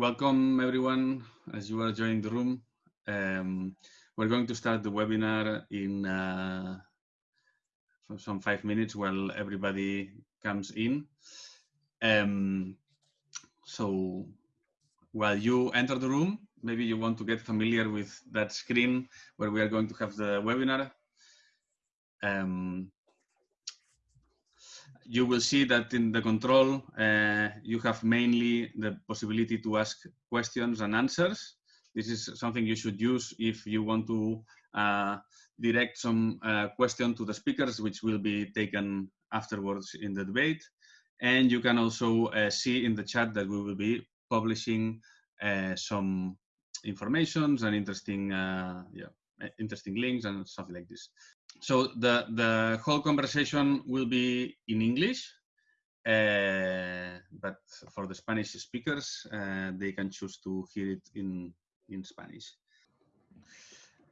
welcome everyone as you are joining the room. Um, we're going to start the webinar in uh, some five minutes while everybody comes in. Um, so while you enter the room, maybe you want to get familiar with that screen where we are going to have the webinar. Um, you will see that in the control, uh, you have mainly the possibility to ask questions and answers. This is something you should use if you want to uh, direct some uh, question to the speakers, which will be taken afterwards in the debate. And you can also uh, see in the chat that we will be publishing uh, some informations and interesting, uh, yeah, interesting links and something like this. So the, the whole conversation will be in English, uh, but for the Spanish speakers, uh, they can choose to hear it in, in Spanish.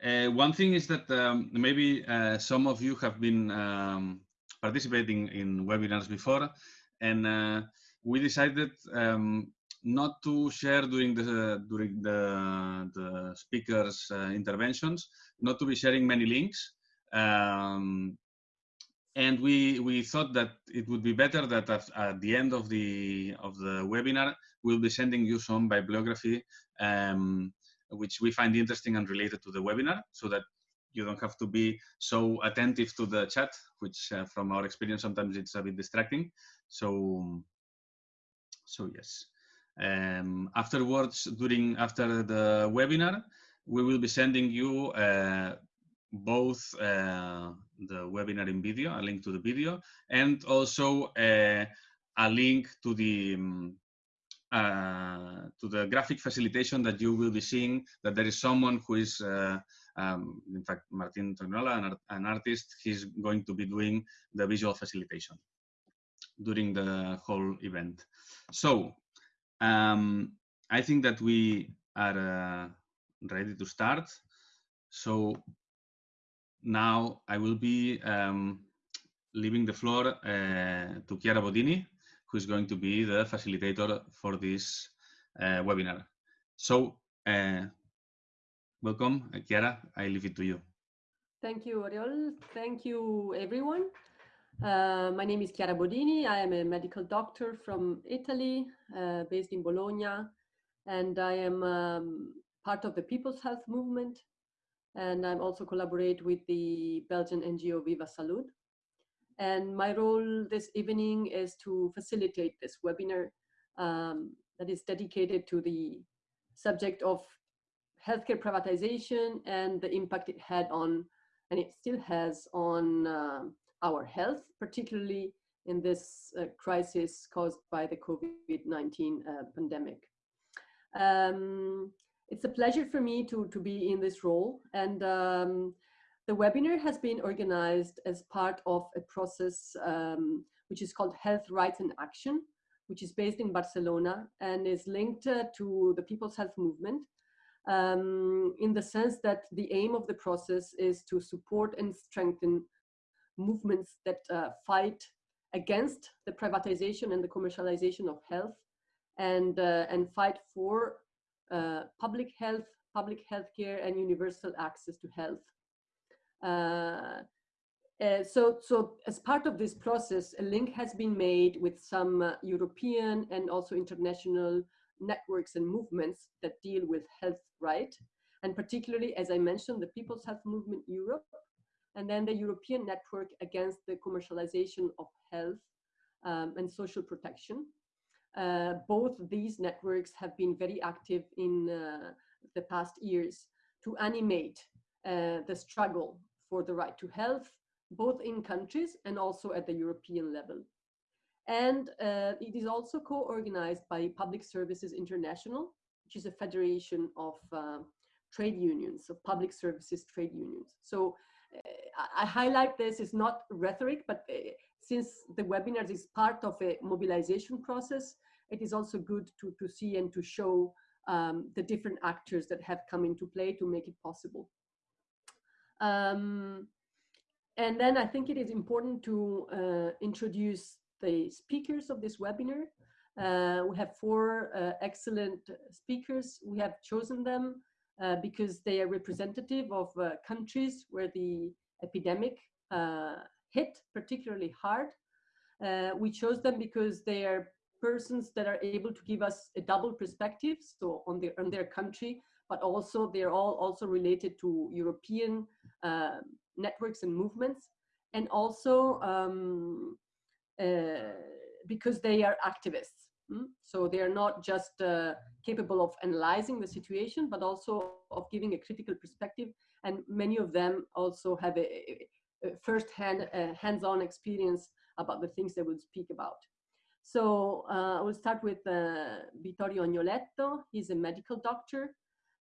Uh, one thing is that um, maybe uh, some of you have been um, participating in webinars before, and uh, we decided um, not to share during the during the, the speakers' uh, interventions, not to be sharing many links, um, and we we thought that it would be better that at, at, the end of the of the webinar we'll be sending you some bibliography um, which we find interesting and related to the webinar so that you don't have to be so attentive to the chat which uh, from our experience sometimes it's a bit distracting. So so yes. Um, afterwards during after the webinar we will be sending you uh, both uh, the webinar in video, a link to the video, and also uh, a link to the um, uh, to the graphic facilitation that you will be seeing. That there is someone who is, uh, um, in fact, Martin Tornola, an, art, an artist. He's going to be doing the visual facilitation during the whole event. So um, I think that we are uh, ready to start. So now I will be um, leaving the floor uh, to Chiara Bodini, who is going to be the facilitator for this uh, webinar. So, uh, welcome, Chiara. I leave it to you. Thank you, Oriol. Thank you, everyone. Uh, my name is Chiara Bodini. I am a medical doctor from Italy, uh, based in Bologna, and I am um, part of the People's Health Movement, and I'm also collaborate with the Belgian NGO Viva Salud. And my role this evening is to facilitate this webinar um, that is dedicated to the subject of healthcare privatization and the impact it had on, and it still has on uh, our health, particularly in this uh, crisis caused by the COVID-19 uh, pandemic. Um, it's a pleasure for me to, to be in this role. And um, the webinar has been organized as part of a process um, which is called Health Rights in Action, which is based in Barcelona and is linked uh, to the People's Health Movement um, in the sense that the aim of the process is to support and strengthen movements that uh, fight against the privatization and the commercialization of health and, uh, and fight for uh, public health, public health care, and universal access to health. Uh, uh, so, so as part of this process, a link has been made with some uh, European and also international networks and movements that deal with health right. And particularly, as I mentioned, the People's Health Movement Europe, and then the European Network Against the Commercialization of Health um, and Social Protection. Uh, both these networks have been very active in uh, the past years to animate uh, the struggle for the right to health, both in countries and also at the European level. And uh, it is also co-organized by Public Services International, which is a federation of uh, trade unions, of public services trade unions. So I highlight this it's not rhetoric, but since the webinars is part of a mobilization process, it is also good to, to see and to show um, the different actors that have come into play to make it possible. Um, and then I think it is important to uh, introduce the speakers of this webinar. Uh, we have four uh, excellent speakers. We have chosen them uh, because they are representative of uh, countries where the epidemic uh, hit particularly hard. we chose them because they are persons that are able to give us a double perspective, so on their, on their country, but also they're all also related to European uh, networks and movements, and also um, uh, because they are activists. Mm? So they are not just uh, capable of analyzing the situation, but also of giving a critical perspective. And many of them also have a, a first-hand, uh, hands-on experience about the things they will speak about. So uh, I will start with uh, Vittorio Agnoletto. He's a medical doctor.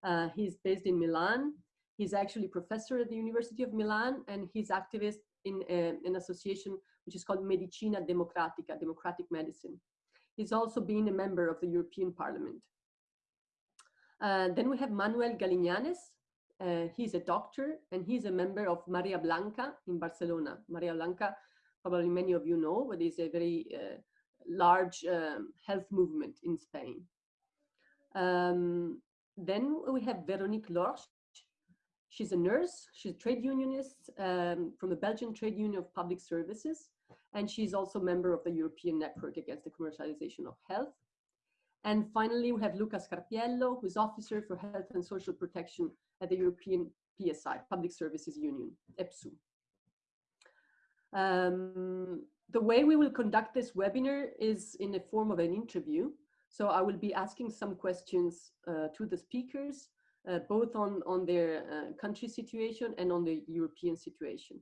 Uh, he's based in Milan. He's actually professor at the University of Milan, and he's activist in uh, an association which is called Medicina Democratica, Democratic Medicine. He's also been a member of the European Parliament. Uh, then we have Manuel Galignanes. Uh, he's a doctor and he's a member of Marea Blanca in Barcelona. Marea Blanca, probably many of you know, but is a very uh, large um, health movement in Spain. Um, then we have Veronique Lorch. She's a nurse, she's a trade unionist um, from the Belgian Trade Union of Public Services and she's also a member of the European Network Against the Commercialization of Health. And finally, we have Lucas Carpiello, who's Officer for Health and Social Protection at the European PSI, Public Services Union, EPSU. Um, the way we will conduct this webinar is in the form of an interview. So I will be asking some questions uh, to the speakers, uh, both on, on their uh, country situation and on the European situation.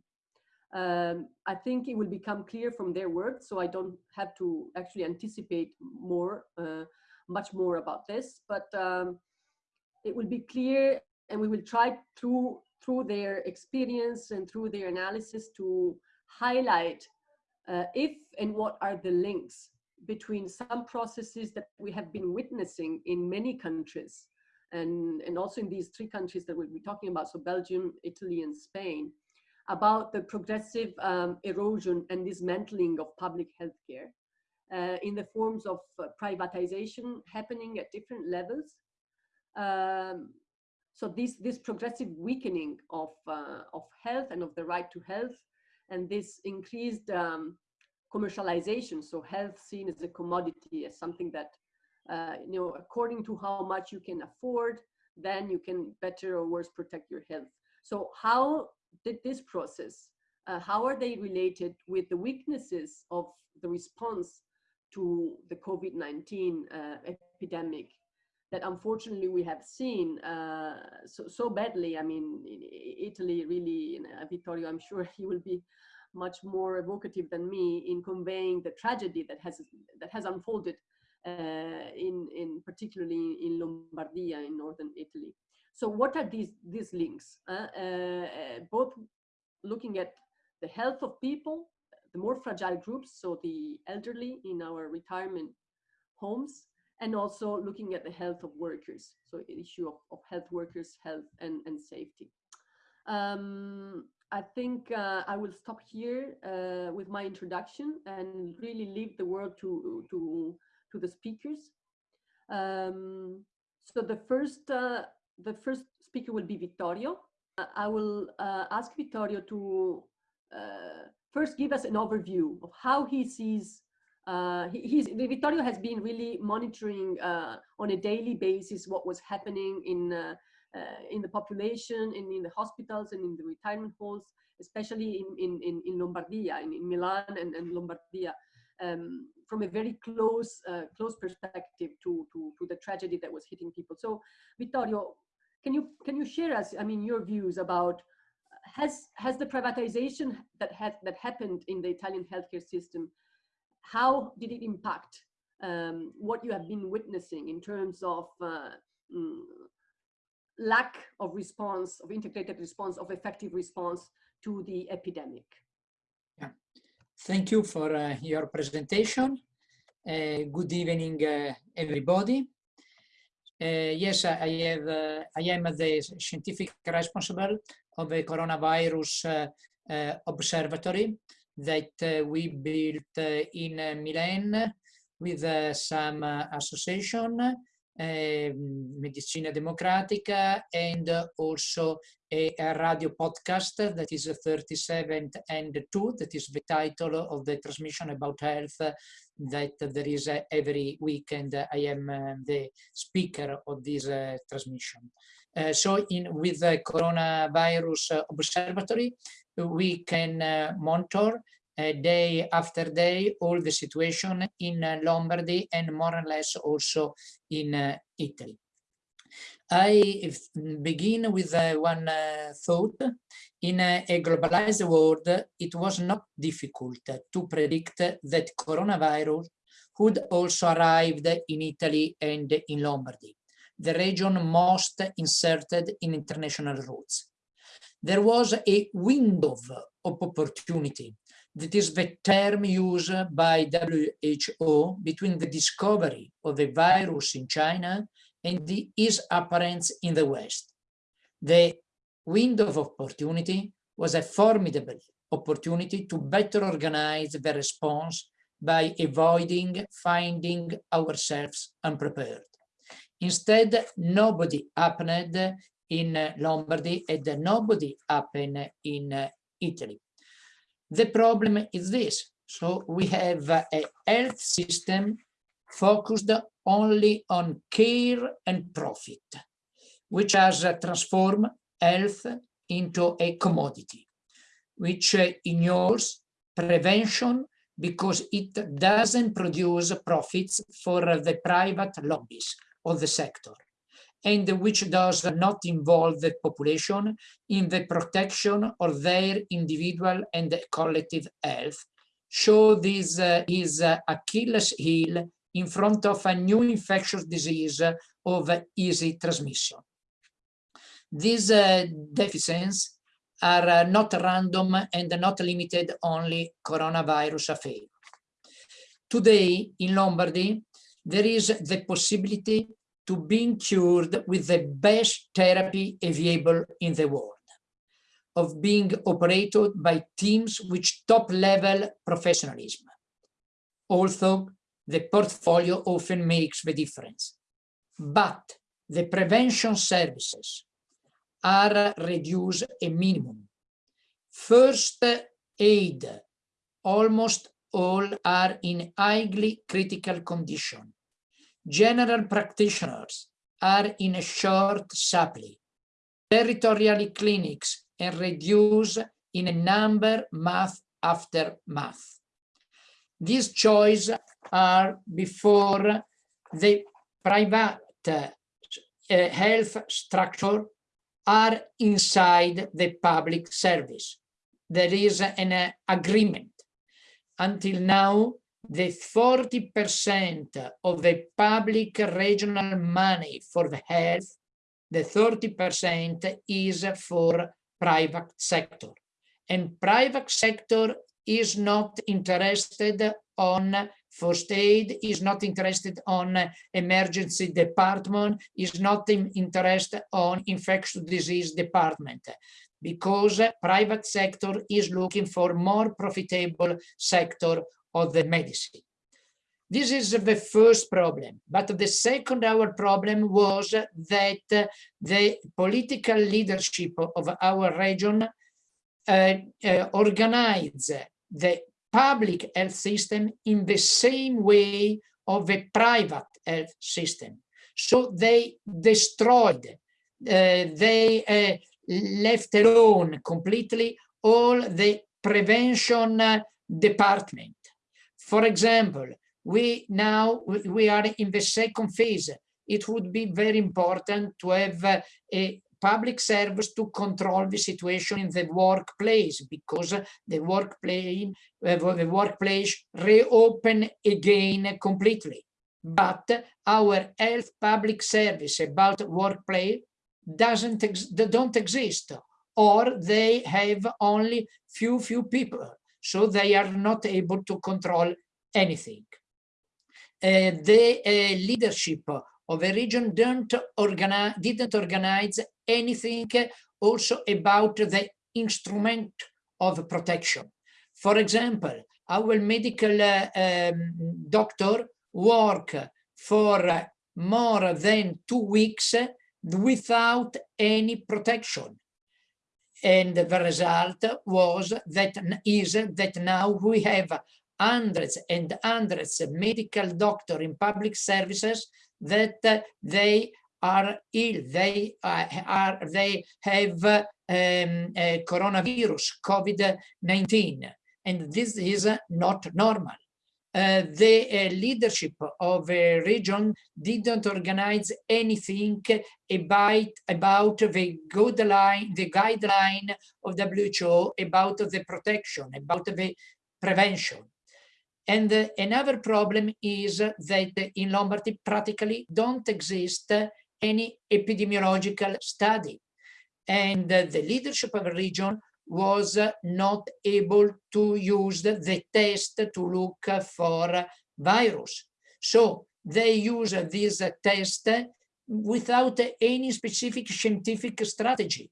Um, I think it will become clear from their words, so I don't have to actually anticipate more, uh, much more about this, but um, it will be clear and we will try through, through their experience and through their analysis to highlight uh, if and what are the links between some processes that we have been witnessing in many countries and, and also in these three countries that we'll be talking about, so Belgium, Italy, and Spain, about the progressive um, erosion and dismantling of public healthcare uh, in the forms of uh, privatization happening at different levels. Um, so this, this progressive weakening of, uh, of health and of the right to health and this increased um, commercialization, so health seen as a commodity, as something that, uh, you know, according to how much you can afford, then you can better or worse protect your health. So how did this process, uh, how are they related with the weaknesses of the response to the COVID-19 uh, epidemic that unfortunately we have seen uh, so, so badly. I mean, Italy really, Vittorio, I'm sure he will be much more evocative than me in conveying the tragedy that has that has unfolded uh, in in particularly in Lombardia in northern Italy. So what are these, these links? Uh, uh, both looking at the health of people, the more fragile groups, so the elderly in our retirement homes, and also looking at the health of workers, so issue of, of health workers, health and, and safety. Um, I think uh, I will stop here uh, with my introduction and really leave the word to, to, to the speakers. Um, so the first uh, the first speaker will be Vittorio. Uh, I will uh, ask Vittorio to uh, first give us an overview of how he sees uh, he, he's, Vittorio has been really monitoring uh, on a daily basis what was happening in uh, in the population, in, in the hospitals, and in the retirement halls, especially in in in, Lombardia, in, in Milan and, and Lombardia, um, from a very close close perspective to, to to the tragedy that was hitting people. So, Vittorio, can you can you share us? I mean, your views about has has the privatization that had that happened in the Italian healthcare system? How did it impact um, what you have been witnessing in terms of uh, mm, lack of response, of integrated response, of effective response to the epidemic? Yeah. Thank you for uh, your presentation. Uh, good evening, uh, everybody. Uh, yes, I have. Uh, I am the scientific responsible of the coronavirus observatory that uh, we built uh, in uh, Milan with uh, some uh, association, uh, Medicina Democratica, and also a, a, radio podcast that is 37 and 2, that is the title of the transmission about health that there is every weekend. I am the speaker of this transmission. Uh, so in with the coronavirus uh, observatory, we can uh, monitor day after day all the situation in Lombardy and more or less also in Italy. I begin with uh, one uh, thought. In a, globalized world, it was not difficult to predict that coronavirus would also arrive in Italy and in Lombardy the region most inserted in international routes. There was a window of opportunity. That is the term used by WHO between the discovery of the virus in China and the, its appearance in the West. The window of opportunity was a formidable opportunity to better organize the response by avoiding finding ourselves unprepared. Instead, nobody happened in Lombardy and nobody happened in Italy. The problem is this. So we have a health system focused only on care and profit, which has transformed health into a commodity, which ignores prevention because it doesn't produce profits for the private lobbies of the sector and which does not involve the population in the protection of their individual and collective health, show this uh, is uh, Achilles heel in front of a new infectious disease of easy transmission. These uh, deficiencies are uh, not random and not limited only coronavirus affair. Today in Lombardy, there is the possibility to being cured with the best therapy available in the world, of being operated by teams with top-level professionalism. Although the portfolio often makes the difference. But the prevention services are reduced a minimum. First aid, almost all are in highly critical condition general practitioners are in a short supply. Territorial clinics and reduce in a number month after month. These choices are before the private uh, health structure are inside the public service. There is an uh, agreement. Until now, the 40% of the public regional money for the health, the 30% is for private sector. And private sector is not interested on first aid, is not interested on emergency department, is not interested on infectious disease department because private sector is looking for more profitable sector of the medicine. This is the first problem. But the second our problem was that the political leadership of our region uh, uh, organized the public health system in the same way of the private health system. So they destroyed, uh, they uh, left alone completely all the prevention uh, department for example, we now we are in the second phase. It would be very important to have a public service to control the situation in the workplace because the workplace the workplace reopen again completely. But our health public service about workplace doesn't ex don't exist or they have only few few people so they are not able to control anything. Uh, the uh, leadership of a region didn't organize, didn't organize anything also about the instrument of protection. For example, our medical uh, um, doctor work for more than two weeks without any protection. And the result was that is that now we have hundreds and hundreds of medical doctor in public services that they are ill, they uh, are they have um, coronavirus, COVID-19, and this is not normal. Uh, the uh, leadership of a region didn't organize anything about, about the guideline, the guideline of WHO about the protection, about the prevention. And uh, another problem is that in Lombardy practically don't exist any epidemiological study. And the leadership of the region was not able to use the test to look for virus. So they use this test without any specific scientific strategy.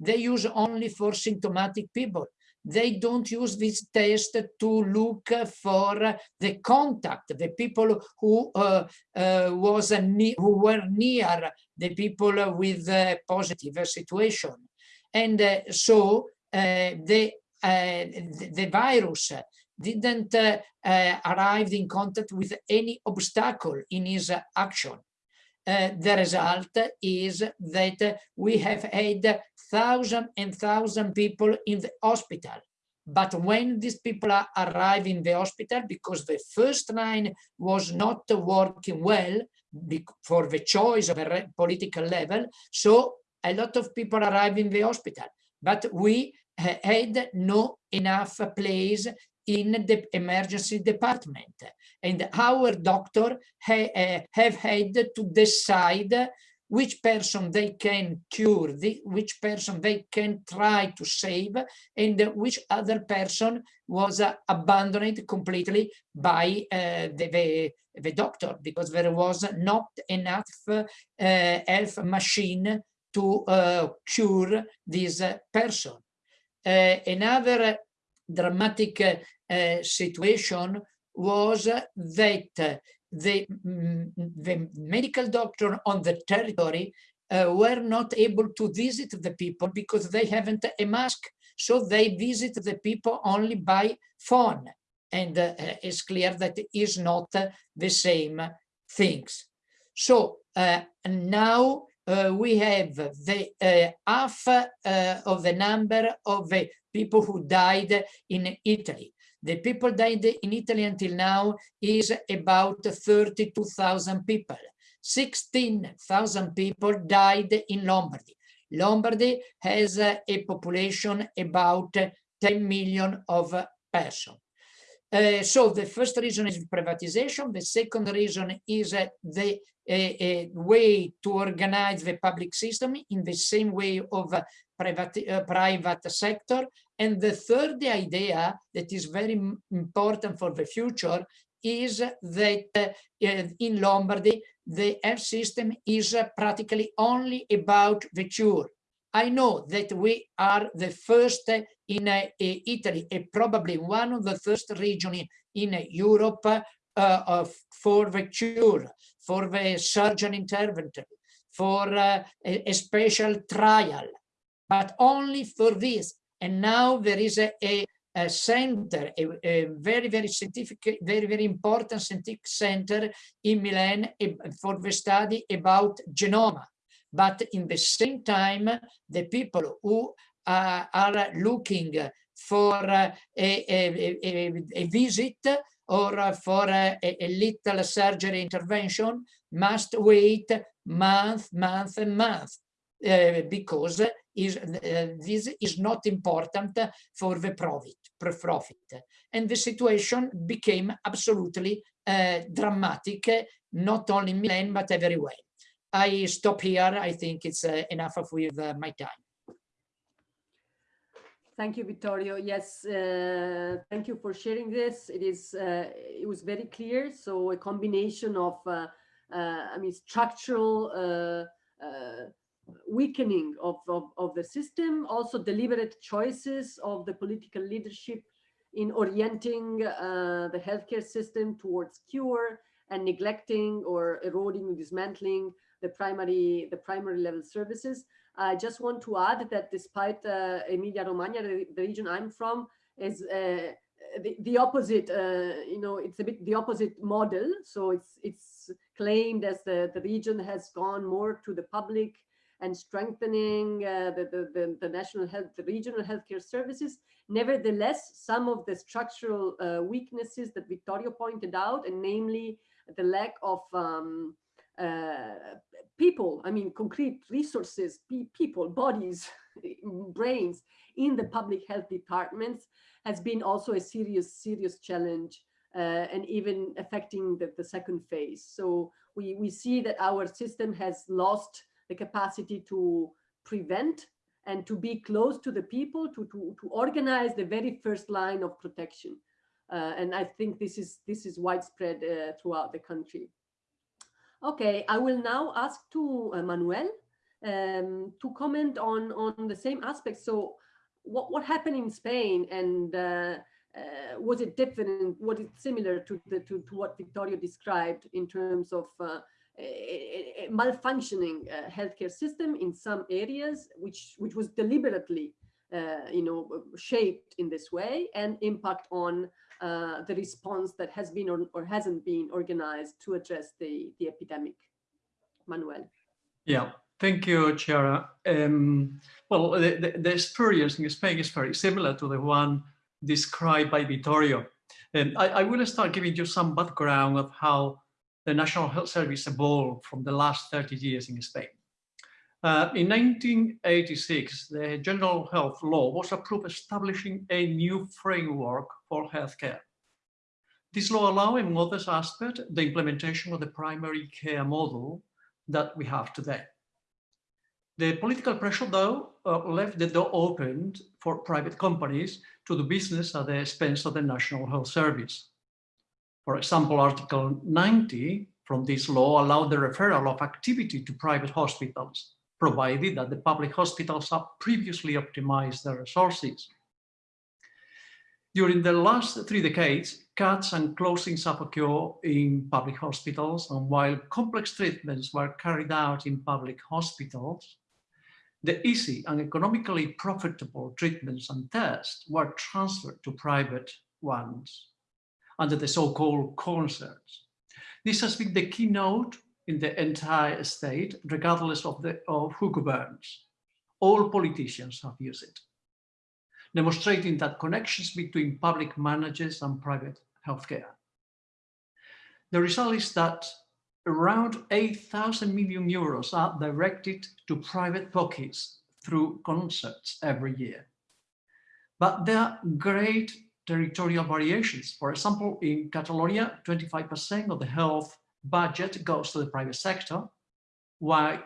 They use only for symptomatic people. They don't use this test to look for the contact, the people who uh, uh, was who were near the people with a positive situation. And uh, so the, the virus didn't arrive in contact with any obstacle in his action. Uh, the result is that we have had thousand and thousand people in the hospital. But when these people arrive in the hospital, because the first line was not working well for the choice of a political level, so a lot of people arrive in the hospital but we had no enough place in the emergency department. And our doctor ha uh, have had to decide which person they can cure, which person they can try to save, and which other person was uh, abandoned completely by uh, the, the, the, doctor, because there was not enough uh, health machine to uh, cure this uh, person. Uh, another dramatic situation was that the, mm, the medical doctor on the territory uh, were not able to visit the people because they haven't a mask. So they visit the people only by phone. And uh, it's clear that it is not uh, the same things. So now uh, we have the uh, half uh, of the number of the people who died in Italy. The people died in Italy until now is about 32,000 people. 16,000 people died in Lombardy. Lombardy has a population about 10 million of persons. Uh, so the first reason is privatization. The second reason is uh, the a, way to organize the public system in the same way of uh, private, uh, private sector. And the third idea that is very important for the future is that uh, in Lombardy, the health system is uh, practically only about the cure. I know that we are the first in uh, Italy, and probably one of the first regions in, in Europe uh, for the cure, for the surgeon intervention, for uh, a, a, special trial, but only for this. And now there is a, a, a center, a, a, very, very scientific, very, very important scientific center in Milan for the study about genoma. But in the same time, the people who uh, are looking for uh, a, a, a, visit or for a, a little surgery intervention must wait month, month and month uh, because is, uh, this is not important for the profit, profit. And the situation became absolutely uh, dramatic, not only in Milan, but everywhere. I stop here. I think it's uh, enough of with uh, my time. Thank you, Vittorio. Yes, uh, thank you for sharing this. It is, uh, it was very clear. So a combination of, uh, uh I mean, structural weakening of, of, of, the system, also deliberate choices of the political leadership in orienting the healthcare system towards cure and neglecting or eroding or dismantling the primary, the primary level services. I just want to add that despite uh, Emilia Romagna, the, the, region I'm from, is uh, the, the opposite, uh, you know, it's a bit the opposite model. So it's it's claimed as the, the region has gone more to the public and strengthening uh, the, the, the, the, national health, the regional healthcare services. Nevertheless, some of the structural uh, weaknesses that Vittorio pointed out, and namely the lack of um, people, I mean, concrete resources, pe people, bodies, brains in the public health departments has been also a serious, serious challenge uh, and even affecting the, the second phase. So we, we see that our system has lost the capacity to prevent and to be close to the people, to, to, to organize the very first line of protection. Uh, and I think this is, this is widespread uh, throughout the country. Okay, I will now ask to uh, Manuel um, to comment on, on the same aspects. So what, what happened in Spain and uh, uh, was it different? Was it similar to, the, to, to what Vittorio described in terms of uh, a, a malfunctioning uh, healthcare system in some areas, which, which was deliberately uh, you know, shaped in this way and impact on uh, the response that has been or, or, hasn't been organized to address the, the epidemic. Manuel. Yeah, thank you, Chiara. Um, well, the, the, the, experience in Spain is very similar to the one described by Vittorio. And I, I will start giving you some background of how the National Health Service evolved from the last 30 years in Spain. Uh, in 1986, the General Health Law was approved establishing a new framework for healthcare. This law allowed, among other aspects, the implementation of the primary care model that we have today. The political pressure, though, uh, left the door open for private companies to do business at the expense of the National Health Service. For example, Article 90 from this law allowed the referral of activity to private hospitals, provided that the public hospitals have previously optimized their resources. During the last three decades, cuts and closings have occurred in public hospitals, and while complex treatments were carried out in public hospitals, the easy and economically profitable treatments and tests were transferred to private ones under the so-called concerts. This has been the keynote in the entire state, regardless of, the, of who governs. All politicians have used it, demonstrating that connections between public managers and private healthcare. The result is that around 8,000 million euros are directed to private pockets through concerts every year. But there are great territorial variations. For example, in Catalonia, 25% of the health budget goes to the private sector, while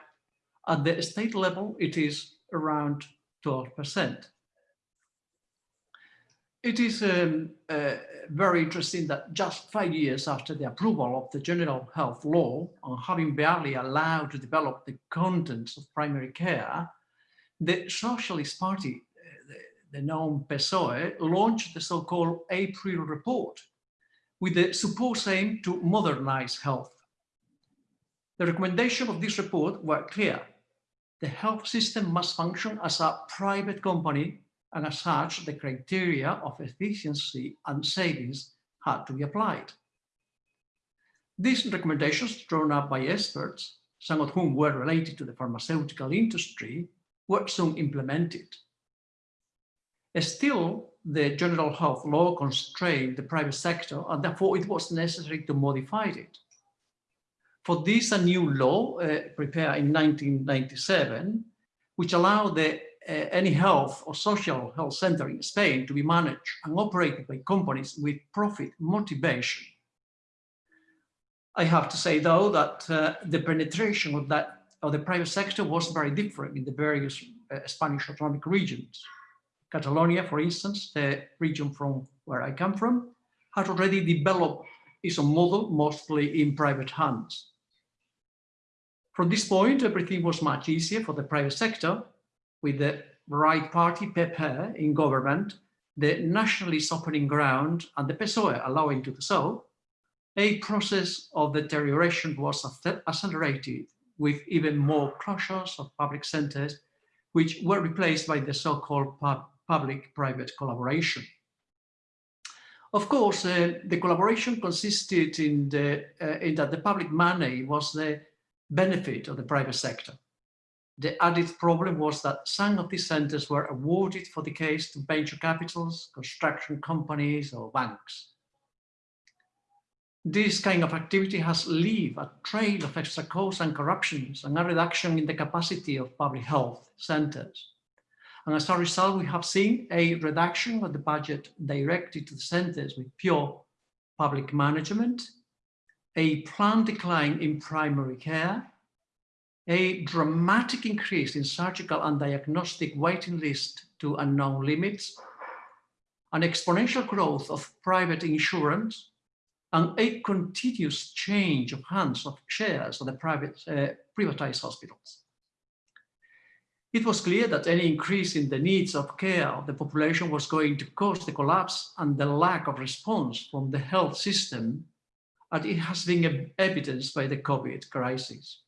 at the state level, it is around 12%. It is um, uh, very interesting that just five years after the approval of the General Health Law, and having barely allowed to develop the contents of primary care, the Socialist Party the known PSOE, launched the so-called April report with the supposed aim to modernize health. The recommendation of this report were clear. The health system must function as a private company and as such, the criteria of efficiency and savings had to be applied. These recommendations drawn up by experts, some of whom were related to the pharmaceutical industry, were soon implemented. Still, the general health law constrained the private sector and therefore it was necessary to modify it. For this, a new law uh, prepared in 1997, which allowed the, uh, any health or social health center in Spain to be managed and operated by companies with profit motivation. I have to say, though, that uh, the penetration of that of the private sector was very different in the various uh, Spanish autonomic regions. Catalonia, for instance, the region from where I come from, had already developed its own model, mostly in private hands. From this point, everything was much easier for the private sector, with the right party, PP, in government, the nationalist opening ground, and the PSOE allowing to do so, a process of deterioration was accelerated with even more closures of public centers, which were replaced by the so-called public-private collaboration. Of course, uh, the collaboration consisted in, the, uh, in that the public money was the benefit of the private sector. The added problem was that some of these centers were awarded for the case to venture capitals, construction companies or banks. This kind of activity has left a trail of extra costs and corruptions and a reduction in the capacity of public health centers. And as a result, we have seen a reduction of the budget directed to the centers with pure public management, a planned decline in primary care, a dramatic increase in surgical and diagnostic waiting list to unknown limits, an exponential growth of private insurance, and a continuous change of hands of shares of the private uh, privatized hospitals. It was clear that any increase in the needs of care of the population was going to cause the collapse and the lack of response from the health system, and it has been evidenced by the COVID crisis.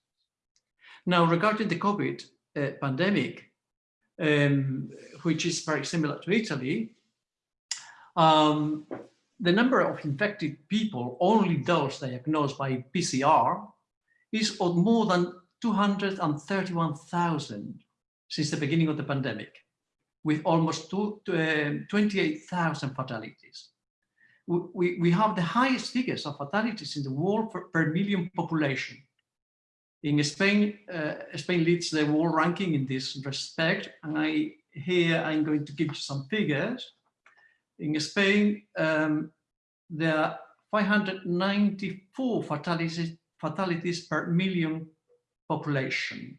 Now, regarding the COVID uh, pandemic, um, which is very similar to Italy, um, the number of infected people, only those diagnosed by PCR, is of more than 231,000 since the beginning of the pandemic, with almost two, uh, 28,000 fatalities. We, we have the highest figures of fatalities in the world per, per million population, in Spain, uh, Spain leads the world ranking in this respect, and I here I'm going to give you some figures. In Spain, um, there are 594 fatalities, fatalities per million population,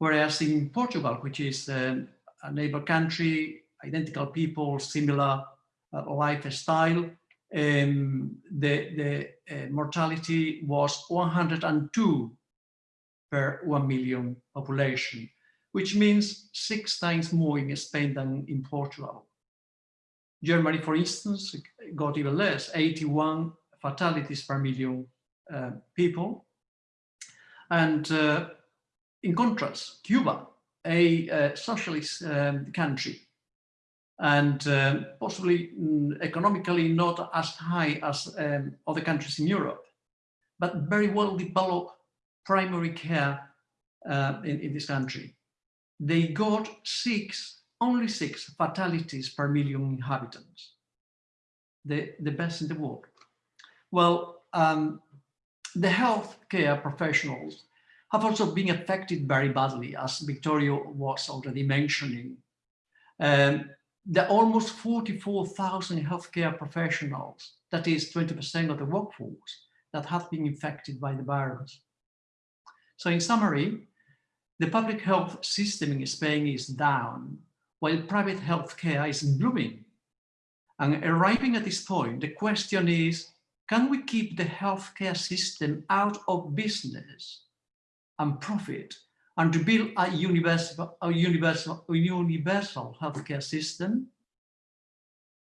whereas in Portugal, which is uh, a neighbor country, identical people, similar uh, lifestyle, um, the, the uh, mortality was 102 per 1 million population, which means six times more in Spain than in Portugal. Germany, for instance, got even less, 81 fatalities per million uh, people. And in contrast, Cuba, a uh, socialist um, country, and uh, possibly mm, economically not as high as um, other countries in Europe, but very well developed primary care uh, in, in this country. They got six, only six fatalities per million inhabitants. The, the best in the world. Well, um, the healthcare professionals have also been affected very badly, as Vittorio was already mentioning. Um, the almost 44,000 healthcare professionals, that is 20% of the workforce, that have been infected by the virus. So in summary, the public health system in Spain is down, while private healthcare is blooming. And arriving at this point, the question is, can we keep the healthcare system out of business and profit and to build a universal, a universal, a universal healthcare system?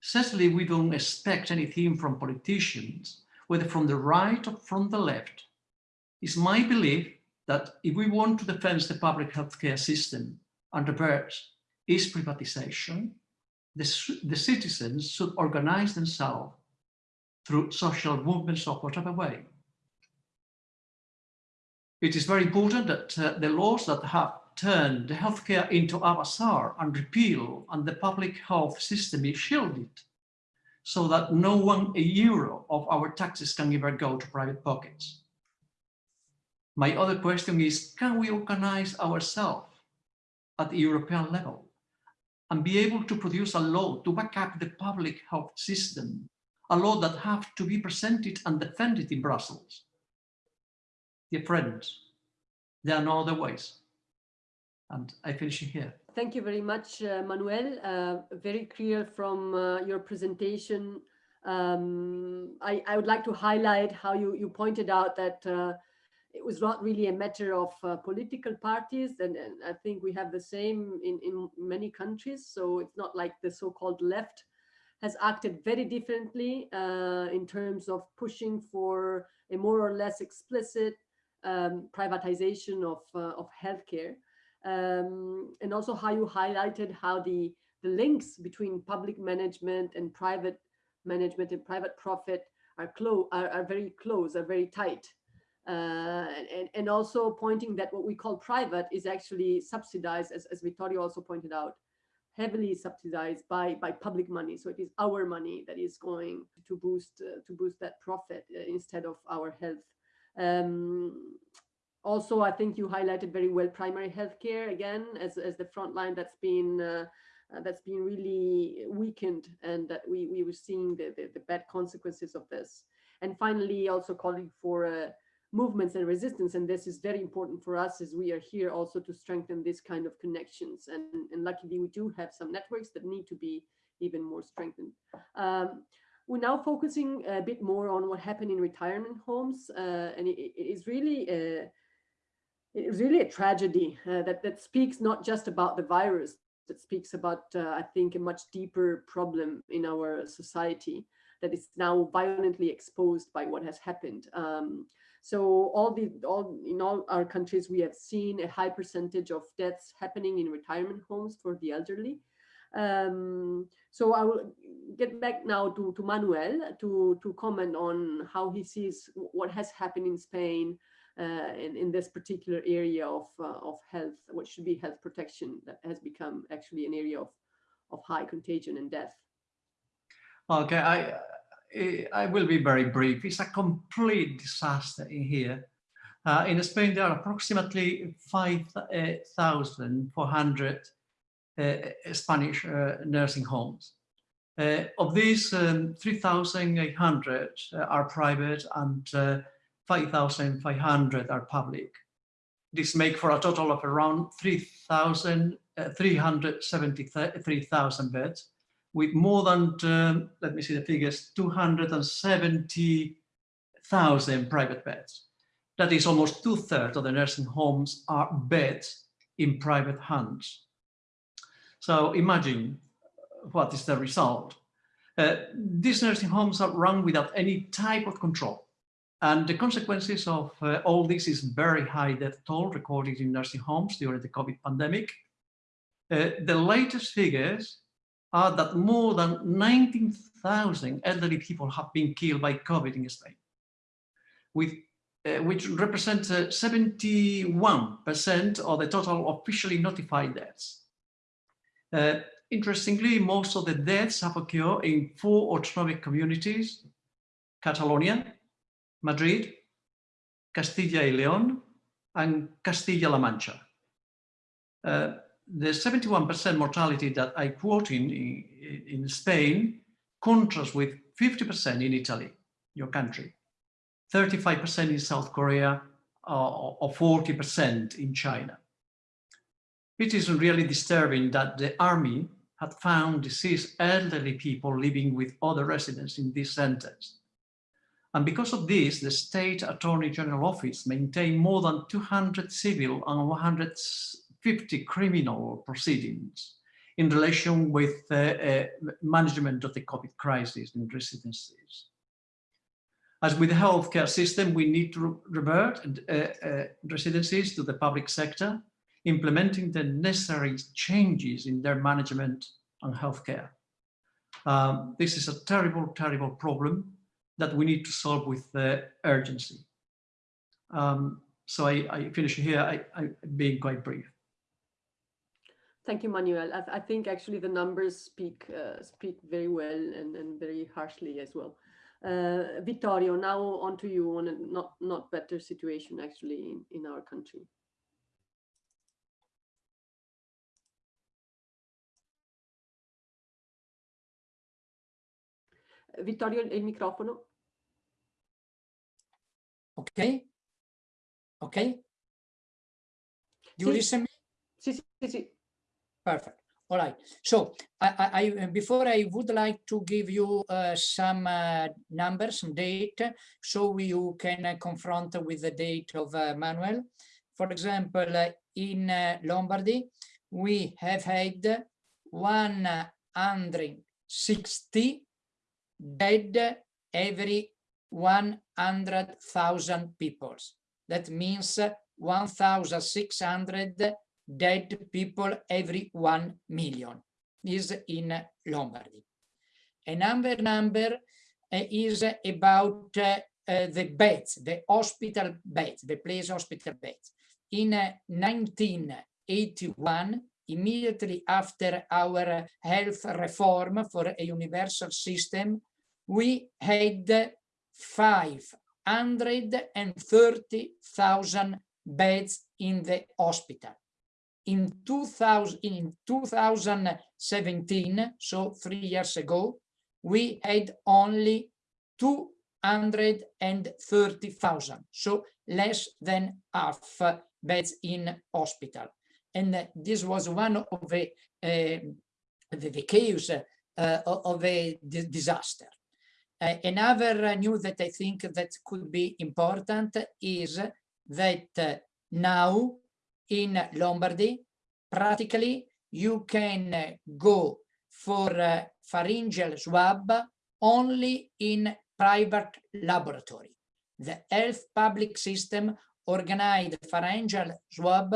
Certainly, we don't expect anything from politicians, whether from the right or from the left. It's my belief that if we want to defend the public healthcare system and reverse its privatization, the, the citizens should organize themselves through social movements of whatever way. It is very important that uh, the laws that have turned healthcare into a bazaar and repeal and the public health system is shielded so that no one a euro of our taxes can ever go to private pockets. My other question is, can we organize ourselves at the European level and be able to produce a law to back up the public health system, a law that have to be presented and defended in Brussels? Friends, there are no other ways. And I finish here. Thank you very much, uh, Manuel. Uh, very clear from uh, your presentation. Um, I, I, would like to highlight how you, you pointed out that uh, it was not really a matter of uh, political parties and, and, I think we have the same in, in many countries so it's not like the so-called left has acted very differently uh, in terms of pushing for a more or less explicit um, privatization of, uh, of healthcare. Um, and also how you highlighted how the, the links between public management and private management and private profit are, close, are, are very close, are very tight. Uh, and, and also pointing that what we call private is actually subsidized, as, as Vittorio also pointed out, heavily subsidized by, by public money. So it is our money that is going to boost, uh, to boost that profit uh, instead of our health. Um, also, I think you highlighted very well primary healthcare again as, as the front line that's been uh, uh, that's been really weakened and that we, we were seeing the, the, the bad consequences of this. And finally, also calling for uh, movements and resistance. And this is very important for us as we are here also to strengthen this kind of connections. And, and luckily we do have some networks that need to be even more strengthened. Um, we're now focusing a bit more on what happened in retirement homes. Uh, and it, it is really a, it is really a tragedy uh, that, that speaks not just about the virus, that speaks about, uh, I think, a much deeper problem in our society that is now violently exposed by what has happened. Um, so all the all in all our countries, we have seen a high percentage of deaths happening in retirement homes for the elderly. Um, so I will get back now to, to Manuel to, to comment on how he sees what has happened in Spain uh, in, in this particular area of, uh, of health, what should be health protection that has become actually an area of, of high contagion and death. Okay, I, I will be very brief. It's a complete disaster in here. Uh, in Spain, there are approximately 5,400 uh, Spanish uh, nursing homes. Uh, of these, um, 3,800 uh, are private and 5,500 are public. This makes for a total of around 3,373,000 beds with more than, um, let me see the figures, 270,000 private beds. That is almost two thirds of the nursing homes are beds in private hands. So imagine what is the result. Uh, these nursing homes are run without any type of control. And the consequences of uh, all this is very high death toll recorded in nursing homes during the COVID pandemic. Uh, the latest figures are that more than 19,000 elderly people have been killed by COVID in Spain, with, uh, which represents 71% uh, of the total officially notified deaths. Uh, interestingly, most of the deaths have occurred in four autonomic communities, Catalonia, Madrid, Castilla y León, and Castilla-La Mancha. Uh, the 71% mortality that I quote in, in, in Spain contrasts with 50% in Italy, your country, 35% in South Korea, uh, or 40% in China. It is really disturbing that the army had found deceased elderly people living with other residents in these centers. And because of this, the State Attorney General Office maintained more than 200 civil and 150 criminal proceedings in relation with uh, uh, management of the COVID crisis in residencies. As with the healthcare system, we need to revert uh, uh, residencies to the public sector, implementing the necessary changes in their management and healthcare. Um, this is a terrible, terrible problem that we need to solve with uh, urgency. Um, so I, I, finish here, I, I being quite brief. Thank you, Manuel. I, I, think actually the numbers speak uh, speak very well and, and very harshly as well. Uh, Vittorio, now on to you on a not, not better situation actually in, in our country. Vittorio, il microfono. Ok. Ok. You sì. listen me? Sì, sì, sì. Perfect. All right. So I, I, before I would like to give you uh, some uh, numbers, some data, so you can uh, confront with the date of uh, Manuel. For example, uh, in uh, Lombardy, we have had 160 60 dead every 100,000 people. That means 1,600 dead people every 1 million is in Lombardy. Another number uh, is about uh, uh, the beds, the hospital beds, the place hospital beds. In 1981, immediately after our health reform for a universal system, we had 530,000 beds in the hospital. In 2000, in 2017, so three years ago, we had only 230,000, so less than half beds in hospital. And this was one of the, uh, the, the chaos uh, of a disaster. Uh, another news that I think that could be important is that now in Lombardy, practically you can go for uh, pharyngeal swab only in private laboratory. The health public system organized pharyngeal swab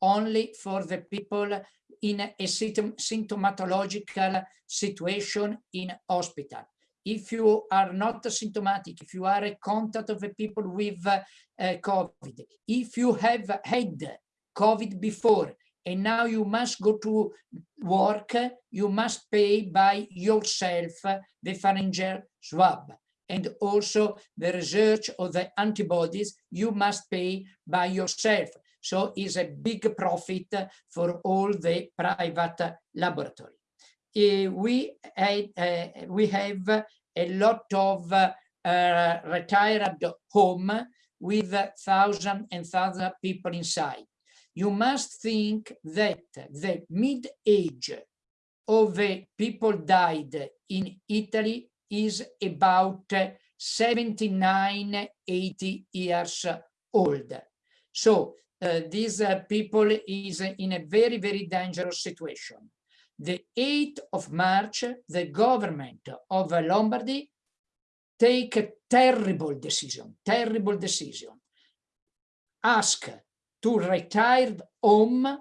only for the people in a symptomatological situation in hospital. If you are not symptomatic, if you are a contact of people with uh, COVID, if you have had COVID before, and now you must go to work, you must pay by yourself the pharyngeal swab. And also the research of the antibodies, you must pay by yourself. So it's a big profit for all the private laboratory. Uh, we, uh, we have a lot of uh, retired home with thousand and thousand people inside you must think that the mid-age of the people died in Italy is about 79, 80 years old. So uh, these uh, people is in a very, very dangerous situation. The 8th of March, the government of Lombardy take a terrible decision, terrible decision. Ask to retired home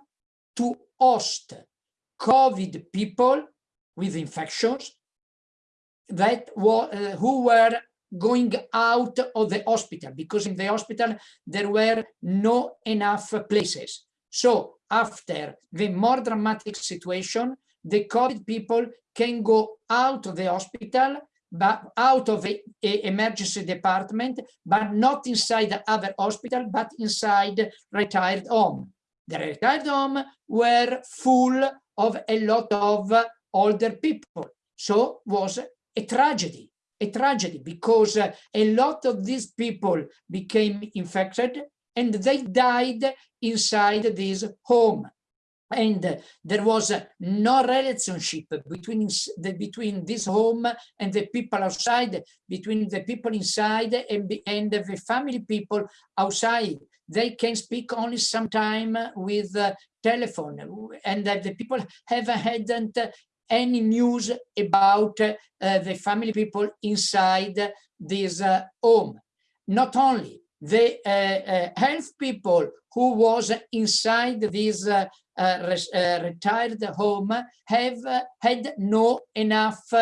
to host COVID people with infections that were, uh, who were going out of the hospital because in the hospital there were no enough places. So after the more dramatic situation, the COVID people can go out of the hospital but out of the emergency department, but not inside the other hospital, but inside retired home. The retired home were full of a lot of older people. So was a tragedy, a tragedy because a lot of these people became infected and they died inside this home and there was no relationship between the, between this home and the people outside between the people inside and, and the family people outside. They can speak only sometime with uh, telephone. And uh, the people haven't had any news about uh, the family people inside this uh, home. Not only the uh, uh, health people who was inside this uh, retired home have had no enough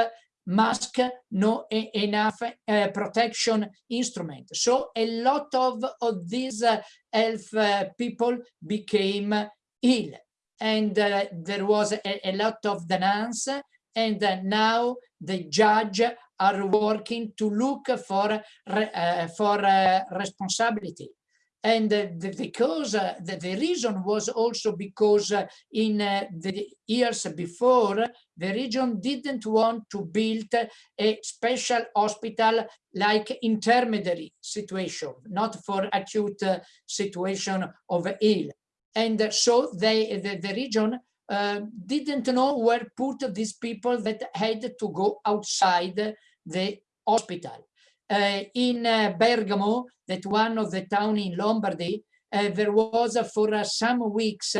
mask, no enough uh, protection instrument. So a lot of, of these uh, health uh, people became ill. And there was a, a, lot of denials and now the judge are working to look for uh, for uh, responsibility and the, because uh, the, the, reason was also because uh, in uh, the years before the region didn't want to build a special hospital like intermediary situation not for acute situation of ill and so they the, the region uh, didn't know where put these people that had to go outside the hospital. Uh, in uh, Bergamo, that one of the town in Lombardy, uh, there was for some weeks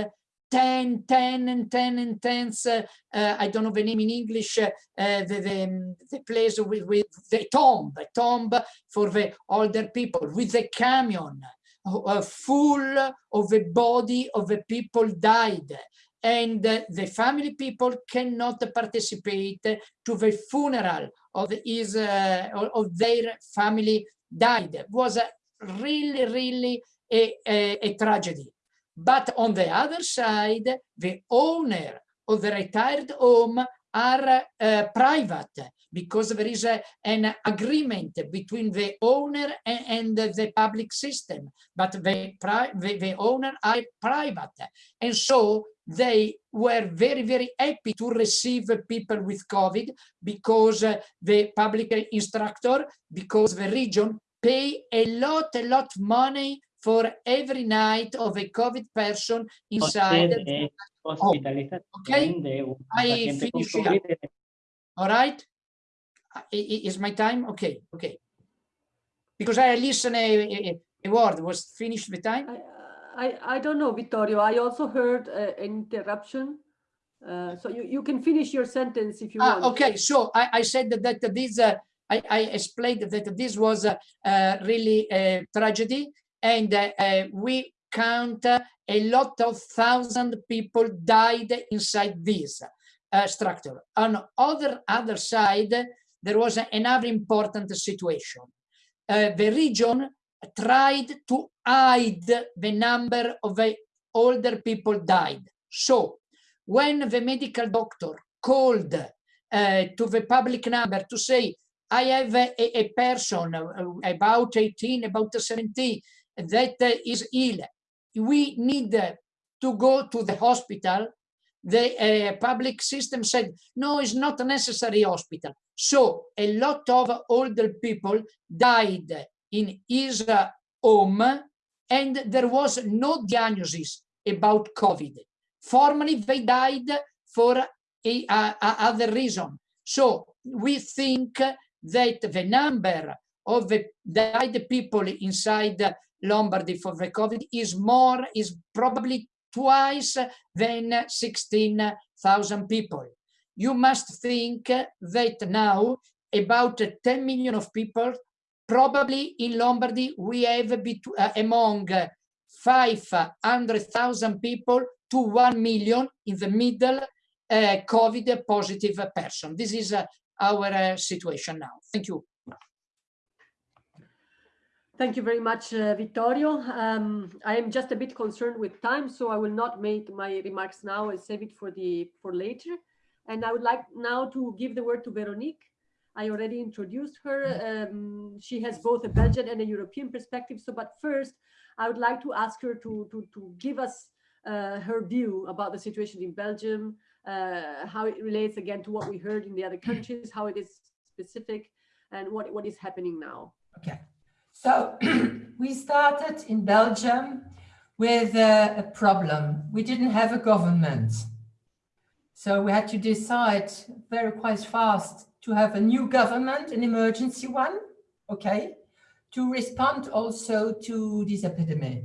10, 10 and 10 and 10s, uh, uh, I don't know the name in English, uh, the, the, the, place with, with the tomb, the tomb for the older people, with the camion, full of the body of the people died. And the family people cannot participate to the funeral of his of their family died. It was really, really a, a, a tragedy. But on the other side, the owner of the retired home are uh, private because there is a, an agreement between the owner and, and the public system, but the, the, the owner are private. And so they were very, very happy to receive people with COVID because uh, the public instructor, because the region pay a lot, a lot money for every night of a COVID person inside. Oh, okay, I finish here. All right, is my time? Okay, okay. Because I listen a, a, a word, was finished the time? I, I, don't know, Vittorio. I also heard uh, an interruption. Uh, so you, you can finish your sentence if you ah, want. Okay, so I, I said that, that this, uh, I, I explained that this was uh, really a tragedy and uh, uh, we count uh, a lot of thousand people died inside this uh, structure. On other other side, there was another important situation. Uh, the region tried to hide the number of older people died. So when the medical doctor called uh, to the public number to say, I have a, a person about 18, about 17, that is ill, we need to go to the hospital, the uh, public system said, no, it's not a necessary hospital. So a lot of older people died in his uh, home and there was no diagnosis about COVID. Formally, they died for a, a, a other reason. So we think that the number of the died people inside Lombardy for the COVID is more, is probably twice than 16,000 people. You must think that now about 10 million of people, probably in Lombardy, we have uh, among 500,000 people to 1 million in the middle uh, COVID positive person. This is uh, our uh, situation now. Thank you. Thank you very much, uh, Vittorio. Um, I am just a bit concerned with time, so I will not make my remarks now and save it for the for later. And I would like now to give the word to Veronique. I already introduced her. Um, she has both a Belgian and a European perspective. So, but first, I would like to ask her to to, to give us uh, her view about the situation in Belgium, uh, how it relates again to what we heard in the other countries, how it is specific, and what what is happening now. Okay. So we started in Belgium with a, a, problem. We didn't have a government. So we had to decide very quite fast to have a new government, an emergency one, okay, to respond also to this epidemic.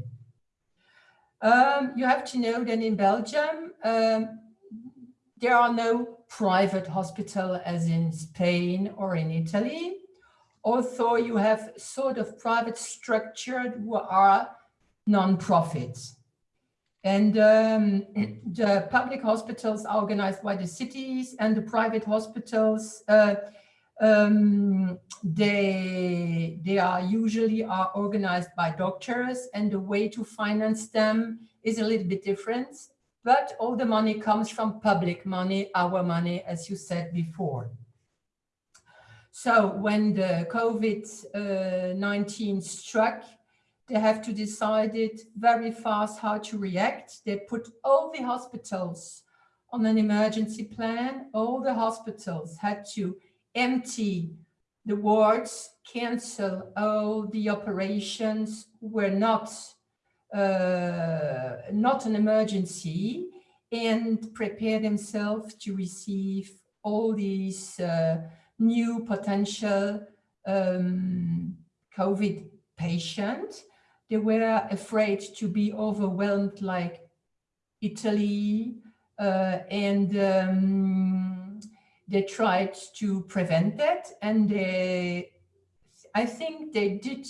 Um, you have to know that in Belgium, um, there are no private hospital as in Spain or in Italy although you have sort of private structured who are non-profits. And um, the public hospitals are organized by the cities and the private hospitals, uh, um, they, they are usually are organized by doctors and the way to finance them is a little bit different. But all the money comes from public money, our money, as you said before. So when the COVID-19 struck, they have to decide it very fast how to react. They put all the hospitals on an emergency plan. All the hospitals had to empty the wards, cancel all the operations were not uh, not an emergency and prepare themselves to receive all these uh, new potential um, COVID patient. They were afraid to be overwhelmed like Italy, uh, and um, they tried to prevent that. And they, I think they did,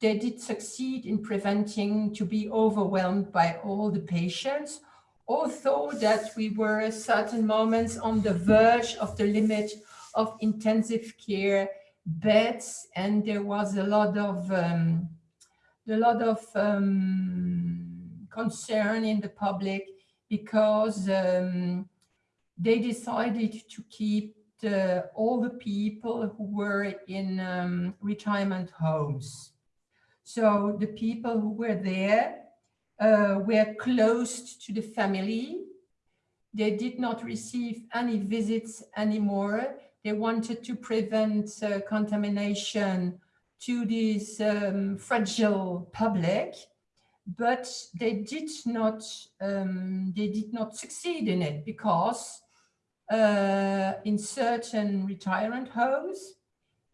they did succeed in preventing to be overwhelmed by all the patients, although that we were at certain moments on the verge of the limit of intensive care beds and there was a lot of um, a lot of um, concern in the public because um, they decided to keep the, all the people who were in um, retirement homes. So the people who were there uh, were close to the family. They did not receive any visits anymore. They wanted to prevent uh, contamination to this um, fragile public, but they did not um, they did not succeed in it because uh, in certain retirement homes,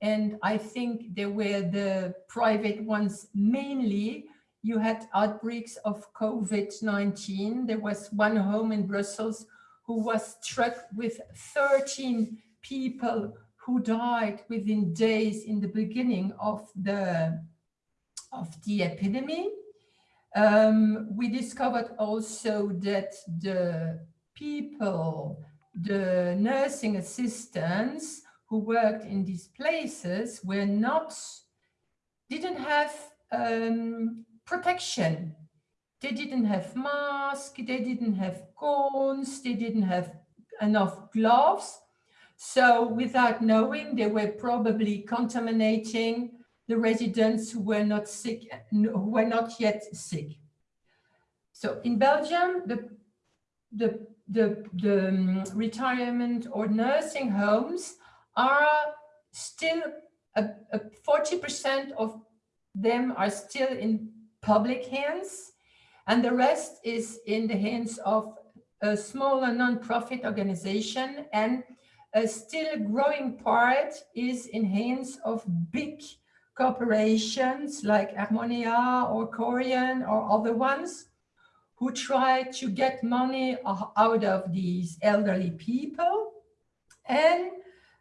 and I think they were the private ones mainly, you had outbreaks of COVID-19. There was one home in Brussels who was struck with 13 people who died within days in the beginning of the of the epidemic. Um, we discovered also that the people, the nursing assistants who worked in these places were not, didn't have um, protection. They didn't have masks, they didn't have gowns, they didn't have enough gloves. So without knowing, they were probably contaminating the residents who were not sick, who were not yet sick. So in Belgium, the, the, the, the um, retirement or nursing homes are still, 40% of them are still in public hands and the rest is in the hands of a smaller non-profit organization and a still growing part is in hands of big corporations like Armonea or Korian or other ones who try to get money out of these elderly people. And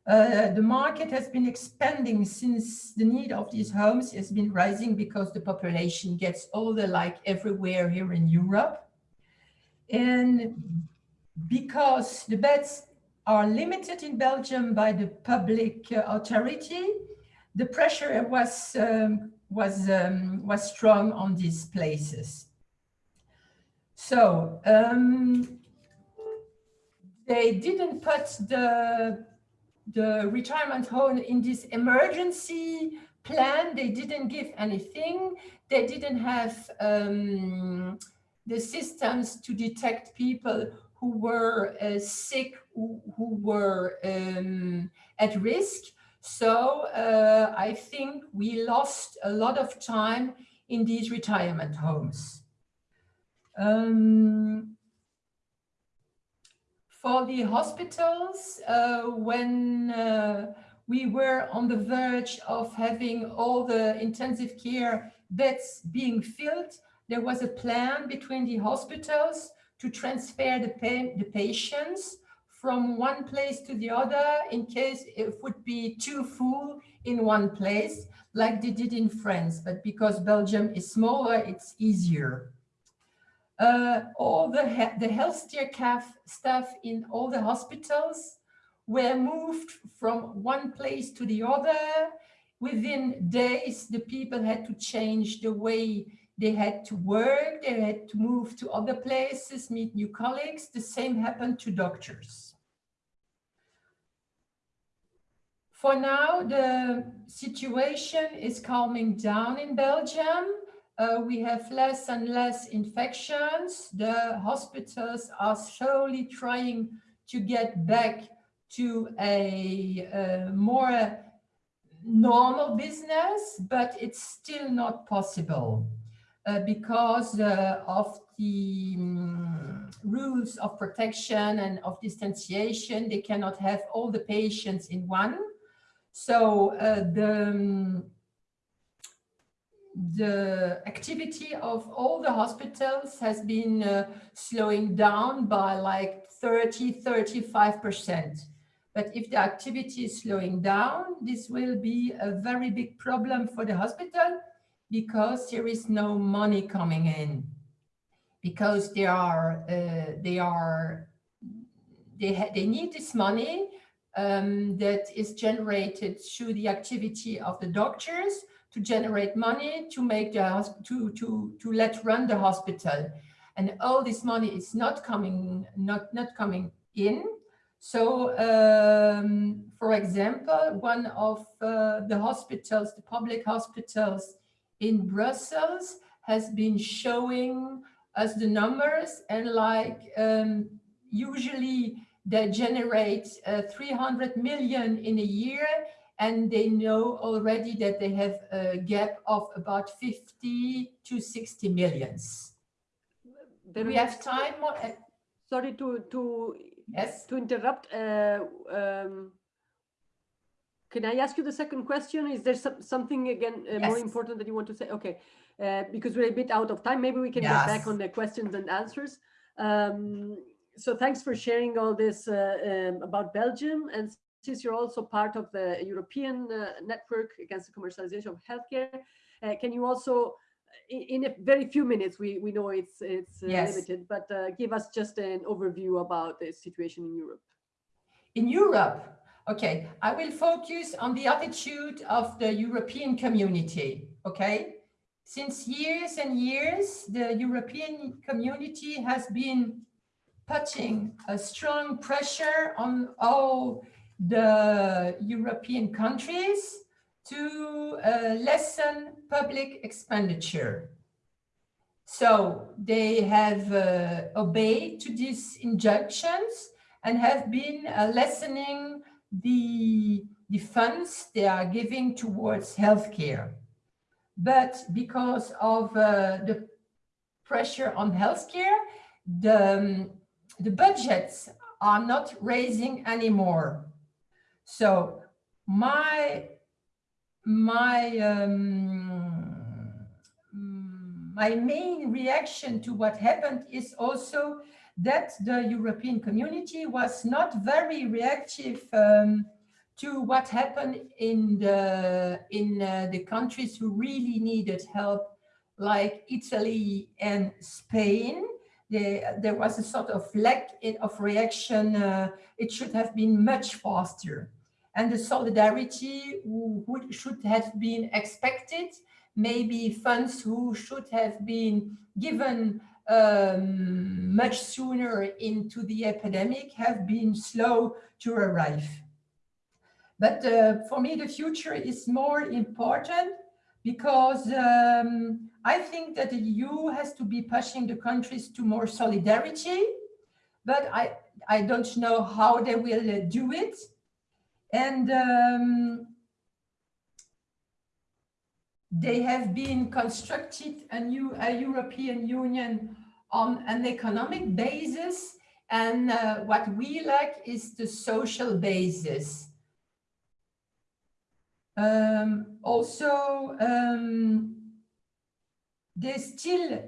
uh, the market has been expanding since the need of these homes has been rising because the population gets older like everywhere here in Europe. And because the beds are limited in Belgium by the public uh, authority, the pressure was um, was um, was strong on these places. So um, they didn't put the the retirement home in this emergency plan. They didn't give anything. They didn't have um, the systems to detect people who were uh, sick, who, who were um, at risk. So uh, I think we lost a lot of time in these retirement homes. Um, for the hospitals, uh, when uh, we were on the verge of having all the intensive care beds being filled, there was a plan between the hospitals to transfer the, pa the patients from one place to the other in case it would be too full in one place, like they did in France. But because Belgium is smaller, it's easier. Uh, all the, he the healthcare staff in all the hospitals were moved from one place to the other. Within days, the people had to change the way they had to work, they had to move to other places, meet new colleagues. The same happened to doctors. For now, the situation is calming down in Belgium. Uh, we have less and less infections. The hospitals are slowly trying to get back to a, a more normal business, but it's still not possible. Uh, because uh, of the um, rules of protection and of distanciation, they cannot have all the patients in one. So uh, the, um, the activity of all the hospitals has been uh, slowing down by like 30, 35%. But if the activity is slowing down, this will be a very big problem for the hospital because there is no money coming in. Because they are, uh, they are, they, they need this money um, that is generated through the activity of the doctors to generate money to make the to to to let run the hospital and all this money is not coming not not coming in so um, for example one of uh, the hospitals the public hospitals in brussels has been showing us the numbers and like um, usually they generate uh, 300 million in a year and they know already that they have a gap of about 50 to 60 millions. Do we have time? More? Sorry to to yes to interrupt. Uh, um, can I ask you the second question? Is there some, something again uh, yes. more important that you want to say? Okay, uh, because we're a bit out of time. Maybe we can yes. get back on the questions and answers. Um, so thanks for sharing all this uh, um, about Belgium and since you're also part of the European uh, network against the commercialization of healthcare, uh, can you also, in, in, a very few minutes, we, we know it's, it's uh, yes. limited, but uh, give us just an overview about the situation in Europe. In Europe, okay, I will focus on the attitude of the European community, okay? Since years and years, the European community has been putting a strong pressure on all the European countries to uh, lessen public expenditure. So they have uh, obeyed to these injunctions and have been uh, lessening the, the funds they are giving towards healthcare. But because of uh, the pressure on healthcare, the, um, the budgets are not raising anymore. So my my um, my main reaction to what happened is also that the European community was not very reactive um, to what happened in the in uh, the countries who really needed help, like Italy and Spain. there was a sort of lack of reaction. Uh, it should have been much faster and the solidarity would, should have been expected, maybe funds who should have been given um, much sooner into the epidemic have been slow to arrive. But uh, for me, the future is more important because um, I think that the EU has to be pushing the countries to more solidarity, but I, I don't know how they will uh, do it. And um, they have been constructed a new a European Union on an economic basis. And uh, what we lack is the social basis. Um, also, um, they still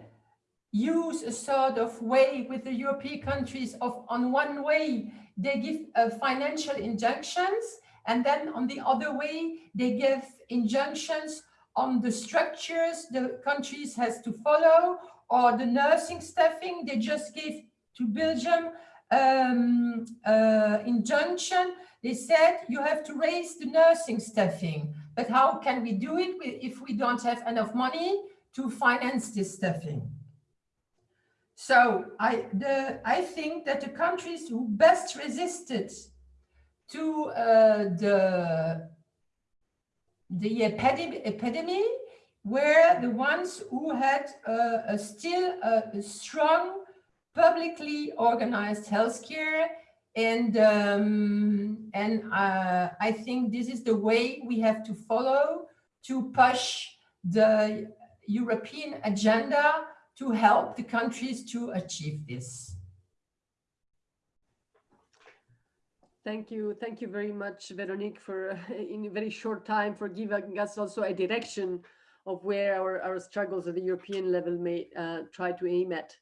use a sort of way with the European countries of on one way they give uh, financial injunctions and then on the other way they give injunctions on the structures the countries has to follow or the nursing staffing they just gave to Belgium um, uh, injunction. They said you have to raise the nursing staffing but how can we do it if we don't have enough money to finance this staffing? So I, the, I think that the countries who best resisted to uh, the, the epidemic, epidemic were the ones who had uh, a still a strong publicly organized healthcare and um, and uh, I think this is the way we have to follow to push the European agenda to help the countries to achieve this. Thank you. Thank you very much, Veronique, for in a very short time for giving us also a direction of where our, our struggles at the European level may uh, try to aim at.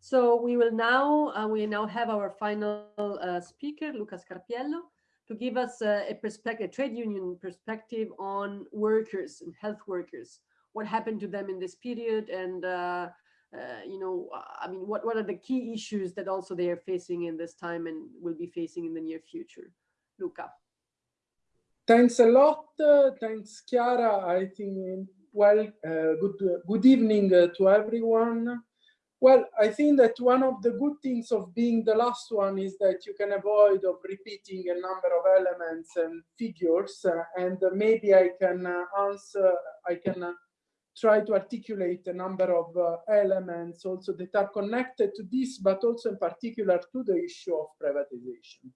So we will now, uh, we now have our final uh, speaker, Lucas Scarpiello, to give us a, a perspective, a trade union perspective on workers and health workers, what happened to them in this period and uh, uh, you know, I mean, what, what are the key issues that also they are facing in this time and will be facing in the near future? Luca. Thanks a lot. Uh, thanks, Chiara. I think, well, uh, good, good evening uh, to everyone. Well, I think that one of the good things of being the last one is that you can avoid of repeating a number of elements and figures, uh, and maybe I can answer, I can try to articulate a number of uh, elements also that are connected to this, but also in particular to the issue of privatization.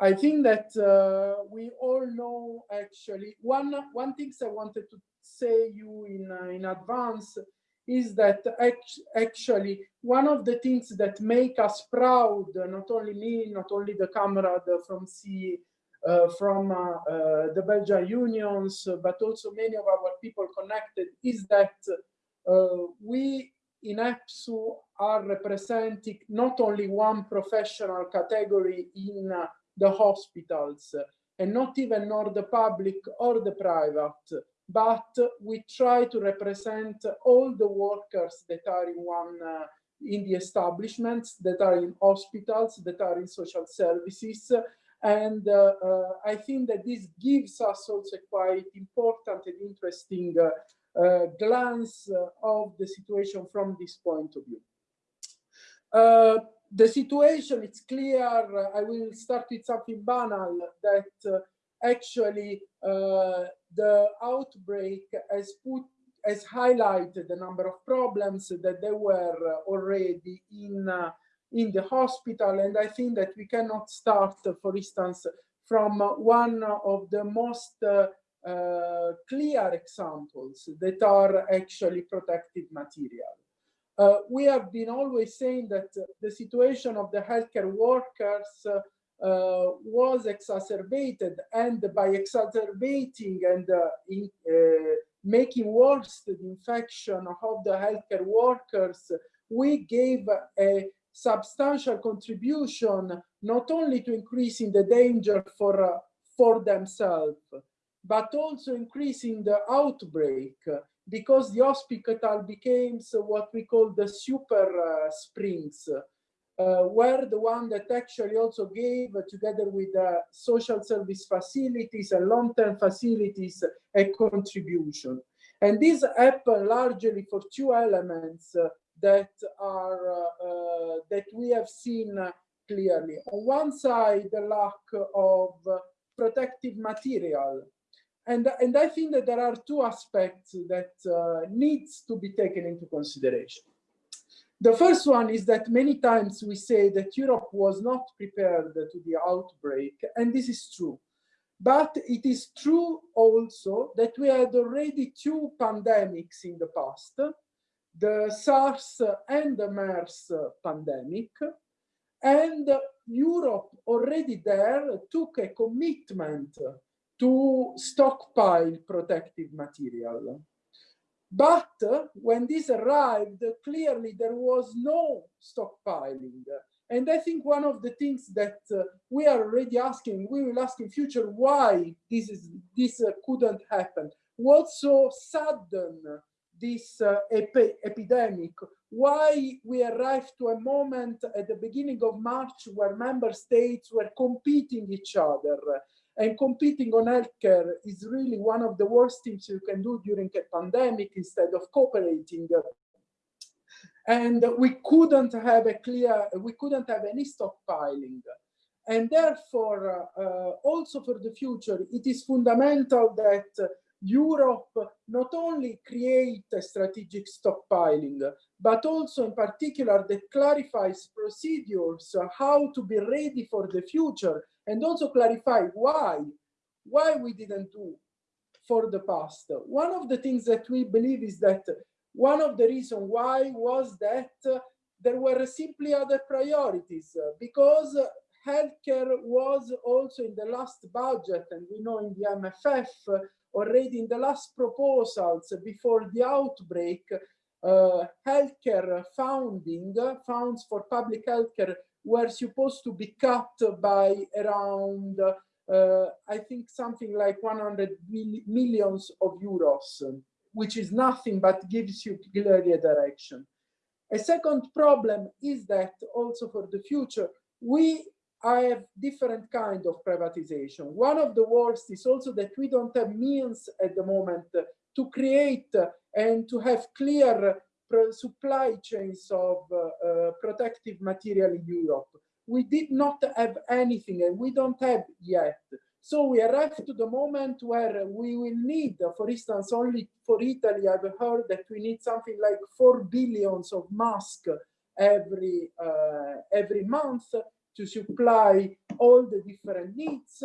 I think that uh, we all know actually, one, one thing I wanted to say you in, uh, in advance is that actually one of the things that make us proud, not only me, not only the comrade from C uh, from uh, uh, the Belgian unions, but also many of our people connected, is that we in EPSU are representing not only one professional category in the hospitals, and not even nor the public or the private, but we try to represent all the workers that are in one uh, in the establishments, that are in hospitals, that are in social services, and uh, uh, I think that this gives us also quite important and interesting uh, glance of the situation from this point of view. the situation, it's clear, I will start with something banal, that actually the outbreak has put has highlighted the number of problems that they were already in uh, in the hospital. And I think that we cannot start, for instance, from one of the most uh, uh, clear examples that are actually protective material. Uh, we have been always saying that the situation of the healthcare workers was exacerbated and by exacerbating and uh, in, uh, making worse the infection of the healthcare workers, we gave a substantial contribution not only to increasing the danger for, uh, for themselves, but also increasing the outbreak because the hospital became what we call the super uh, springs, uh, were the one that actually also gave, uh, together with uh, social service facilities and long-term facilities, a contribution. And this happened largely for two elements. Uh, that are uh, uh, that we have seen clearly. On one side, the lack of protective material. And, and I think that there are two aspects that needs to be taken into consideration. The first one is that many times we say that Europe was not prepared to the outbreak, and this is true. But it is true also that we had already two pandemics in the past, the SARS and the MERS pandemic. And Europe already there took a commitment to stockpile protective material. But when this arrived, clearly there was no stockpiling. And I think one of the things that uh, we are already asking, we will ask in future why this is this uh, couldn't happen. What so sudden this uh, epi epidemic, why we arrived to a moment at the beginning of March where member states were competing each other. And competing on healthcare is really one of the worst things you can do during a pandemic instead of cooperating. And we couldn't have a clear, we couldn't have any stockpiling. And therefore, uh, also for the future, it is fundamental that Europe not only create a strategic stockpiling, but also in particular that clarifies procedures, how to be ready for the future, and also clarify why, why we didn't do for the past. One of the things that we believe is that one of the reasons why was that there were simply other priorities, because healthcare was also in the last budget, and we know in the MFF, uh, already in the last proposals before the outbreak, uh, healthcare funding, funds for public healthcare were supposed to be cut by around, uh, I think something like 100 millions of euros, which is nothing but gives you clearly a direction. A second problem is that also for the future, we have different kind of privatization. One of the worst is also that we don't have means at the moment to create and to have clear supply chains of uh, uh, protective material in Europe. We did not have anything and we don't have yet. So we arrived to the moment where we will need, for instance, only for Italy, I've heard that we need something like 4 billions of masks every, uh, every month to supply all the different needs.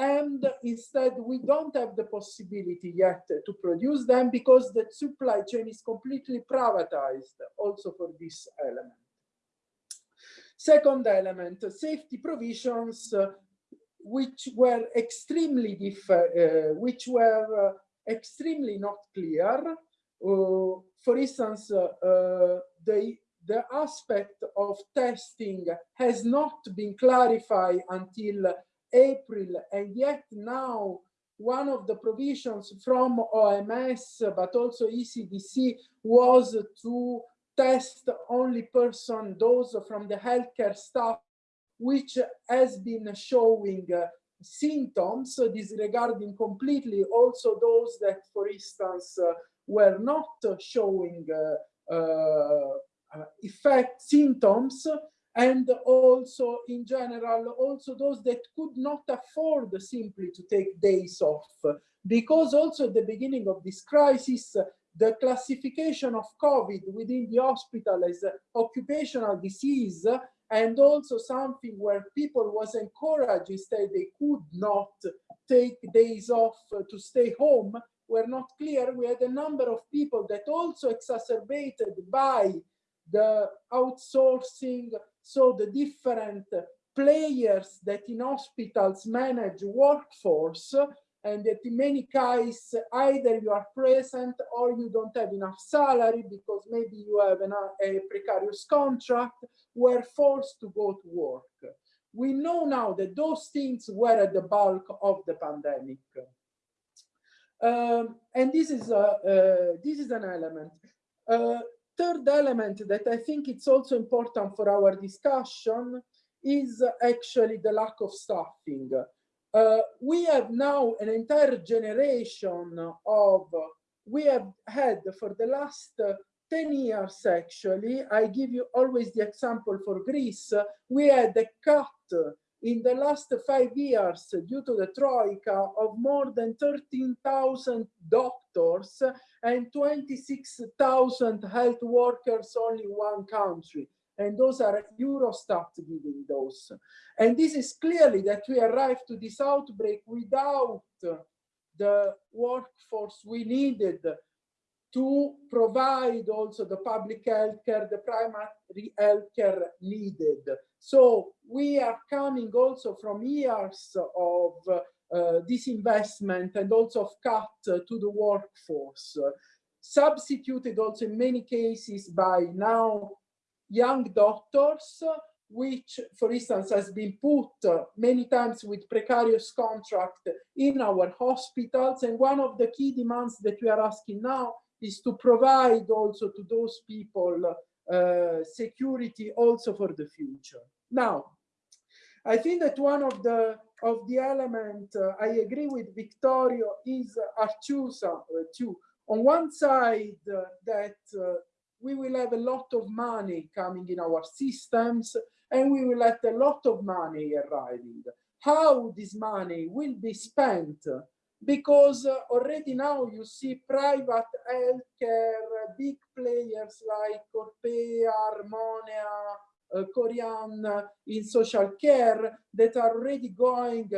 And instead, we don't have the possibility yet to produce them because the supply chain is completely privatized also for this element. Second element, safety provisions which were extremely different, uh, which were uh, extremely not clear. Uh, for instance, uh, uh, the, the aspect of testing has not been clarified until April, and yet now one of the provisions from OMS, but also ECDC, was to test only person, those from the healthcare staff which has been showing uh, symptoms, disregarding completely also those that, for instance, uh, were not showing uh, uh, effect symptoms, and also in general, also those that could not afford simply to take days off. Because also at the beginning of this crisis, the classification of COVID within the hospital as occupational disease and also something where people was encouraged instead they could not take days off to stay home were not clear. We had a number of people that also exacerbated by the outsourcing, so the different players that in hospitals manage workforce and that in many cases either you are present or you don't have enough salary because maybe you have an, a precarious contract were forced to go to work. We know now that those things were at the bulk of the pandemic. Um, and this is a, uh, this is an element. Uh, third element that i think it's also important for our discussion is actually the lack of staffing. Uh, we have now an entire generation of, we have had for the last 10 years actually, I give you always the example for Greece, we had a cut in the last five years due to the Troika of more than 13,000 doctors and 26,000 health workers only in one country and those are Eurostat giving those. And this is clearly that we arrived to this outbreak without the workforce we needed to provide also the public health care, the primary health care needed. So we are coming also from years of uh, disinvestment and also of cut to the workforce, substituted also in many cases by now young doctors, which, for instance, has been put many times with precarious contract in our hospitals. And one of the key demands that we are asking now is to provide also to those people uh, security also for the future. Now, I think that one of the of the element uh, I agree with Vittorio is Artusa uh, too. On one side, uh, that uh, we will have a lot of money coming in our systems and we will have a lot of money arriving. How this money will be spent? Because uh, already now you see private healthcare, big players like Orpea, Armonea, uh, Korian uh, in social care that are already going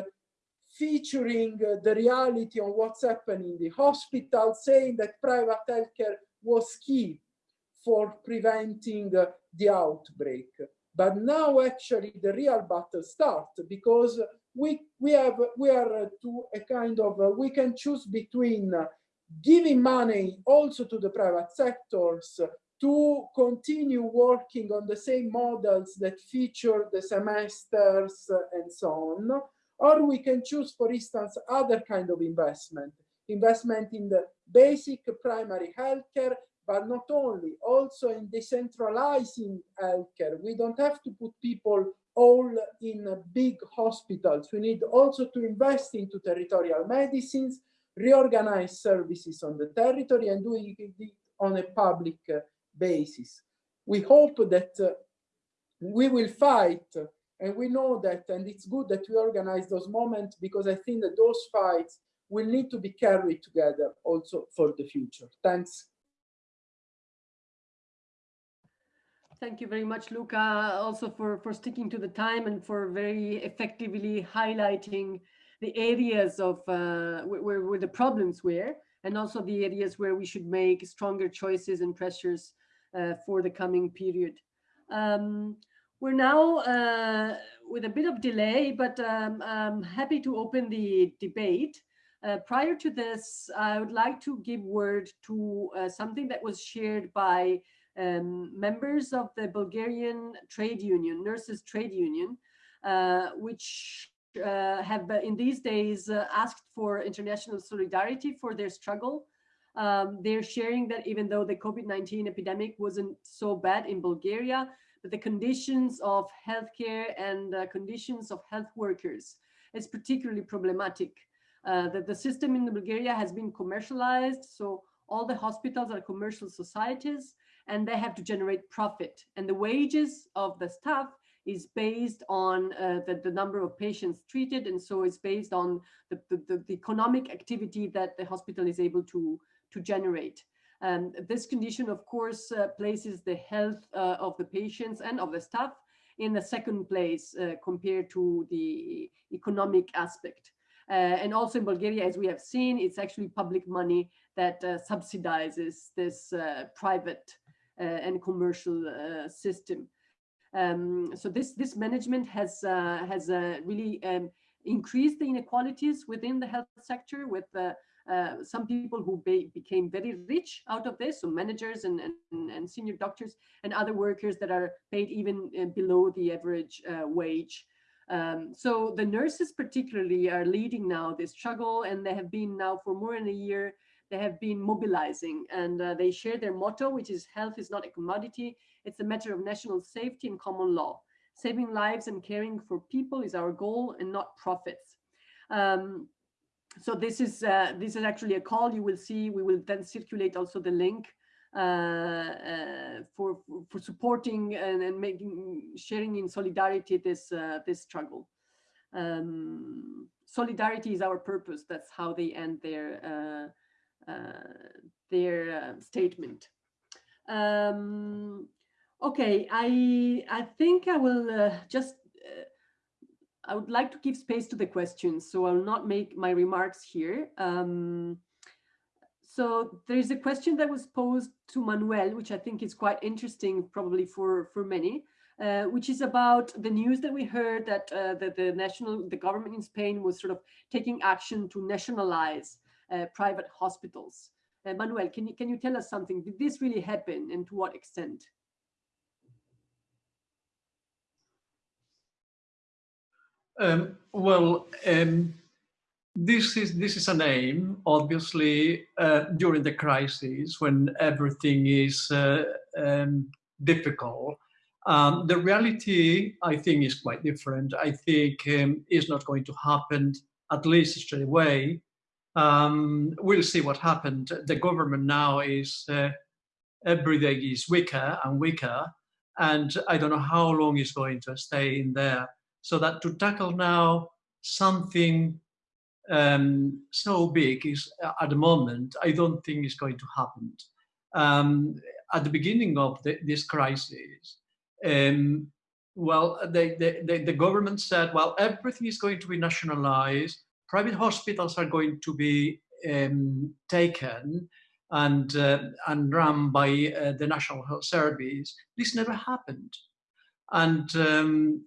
featuring uh, the reality on what's happening in the hospital, saying that private healthcare was key for preventing the outbreak. But now actually the real battle starts because we, we, have, we are uh, to a kind of, uh, we can choose between uh, giving money also to the private sectors to continue working on the same models that feature the semesters and so on, or we can choose, for instance, other kind of investment, investment in the basic primary healthcare, but not only, also in decentralizing healthcare. We don't have to put people all in big hospitals. We need also to invest into territorial medicines, reorganize services on the territory and doing it on a public basis. We hope that uh, we will fight and we know that, and it's good that we organize those moments because I think that those fights will need to be carried together also for the future. Thanks. Thank you very much, Luca, also for, for sticking to the time and for very effectively highlighting the areas of uh, where, where the problems were, and also the areas where we should make stronger choices and pressures uh, for the coming period. Um, we're now uh, with a bit of delay, but um, I'm happy to open the debate. Uh, prior to this, I would like to give word to uh, something that was shared by um, members of the Bulgarian trade union, nurses trade union, uh, which uh, have uh, in these days asked for international solidarity for their struggle. Um, they're sharing that even though the COVID-19 epidemic wasn't so bad in Bulgaria, but the conditions of healthcare and uh, conditions of health workers is particularly problematic. Uh, that the system in Bulgaria has been commercialized, so all the hospitals are commercial societies and they have to generate profit. And the wages of the staff is based on uh, the, the number of patients treated. And so it's based on the, the, the economic activity that the hospital is able to, to generate. Um, this condition, of course, uh, places the health uh, of the patients and of the staff in the second place uh, compared to the economic aspect. Uh, and also in Bulgaria, as we have seen, it's actually public money that uh, subsidizes this uh, private and commercial system. Um, so this this management has has really um, increased the inequalities within the health sector with uh, some people who be, became very rich out of this, so managers and, and, and, senior doctors and other workers that are paid even uh, below the average uh, wage. Um, so the nurses particularly are leading now this struggle and they have been now for more than a year, they have been mobilizing and uh, they share their motto, which is health is not a commodity, it's a matter of national safety and common law. Saving lives and caring for people is our goal and not profits. Um, so this is uh, this is actually a call you will see. We will then circulate also the link uh, uh, for for supporting and, and, making sharing in solidarity this uh, this struggle. Um, solidarity is our purpose. That's how they end their uh, their statement. Um, okay, I I think I will just I would like to give space to the questions, so I'll not make my remarks here. Um, so there is a question that was posed to Manuel, which I think is quite interesting, probably for, for many, uh, which is about the news that we heard that, uh, that the national, the government in Spain was sort of taking action to nationalize uh, private hospitals. Uh, Manuel, can you, can you tell us something? Did this really happen and to what extent? Um, well, um, this is this is an aim, obviously, uh, during the crisis when everything is uh, um, difficult. Um, the reality, I think, is quite different. I think um, is not going to happen, at least straight away. Um, we'll see what happened. The government now is uh, every day is weaker and weaker, and I don't know how long it's going to stay in there so that to tackle now something um, so big is at the moment, I don't think is going to happen. Um, at the beginning of the, this crisis, um, well, they, the government said, well, everything is going to be nationalized, private hospitals are going to be um, taken and, uh, and run by uh, the National Health Service. This never happened. And um,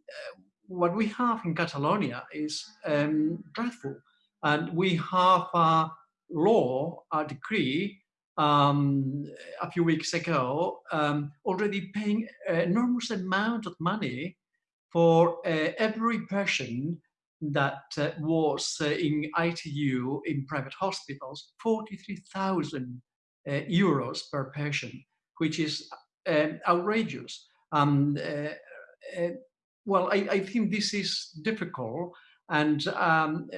what we have in Catalonia is um, dreadful. And we have a law, a decree, um, a few weeks ago, um, already paying an enormous amount of money for uh, every person that uh, was uh, in ITU in private hospitals, 43,000 uh, euros per patient, which is um, outrageous. Um, uh, uh, well, I, I, think this is difficult, and um,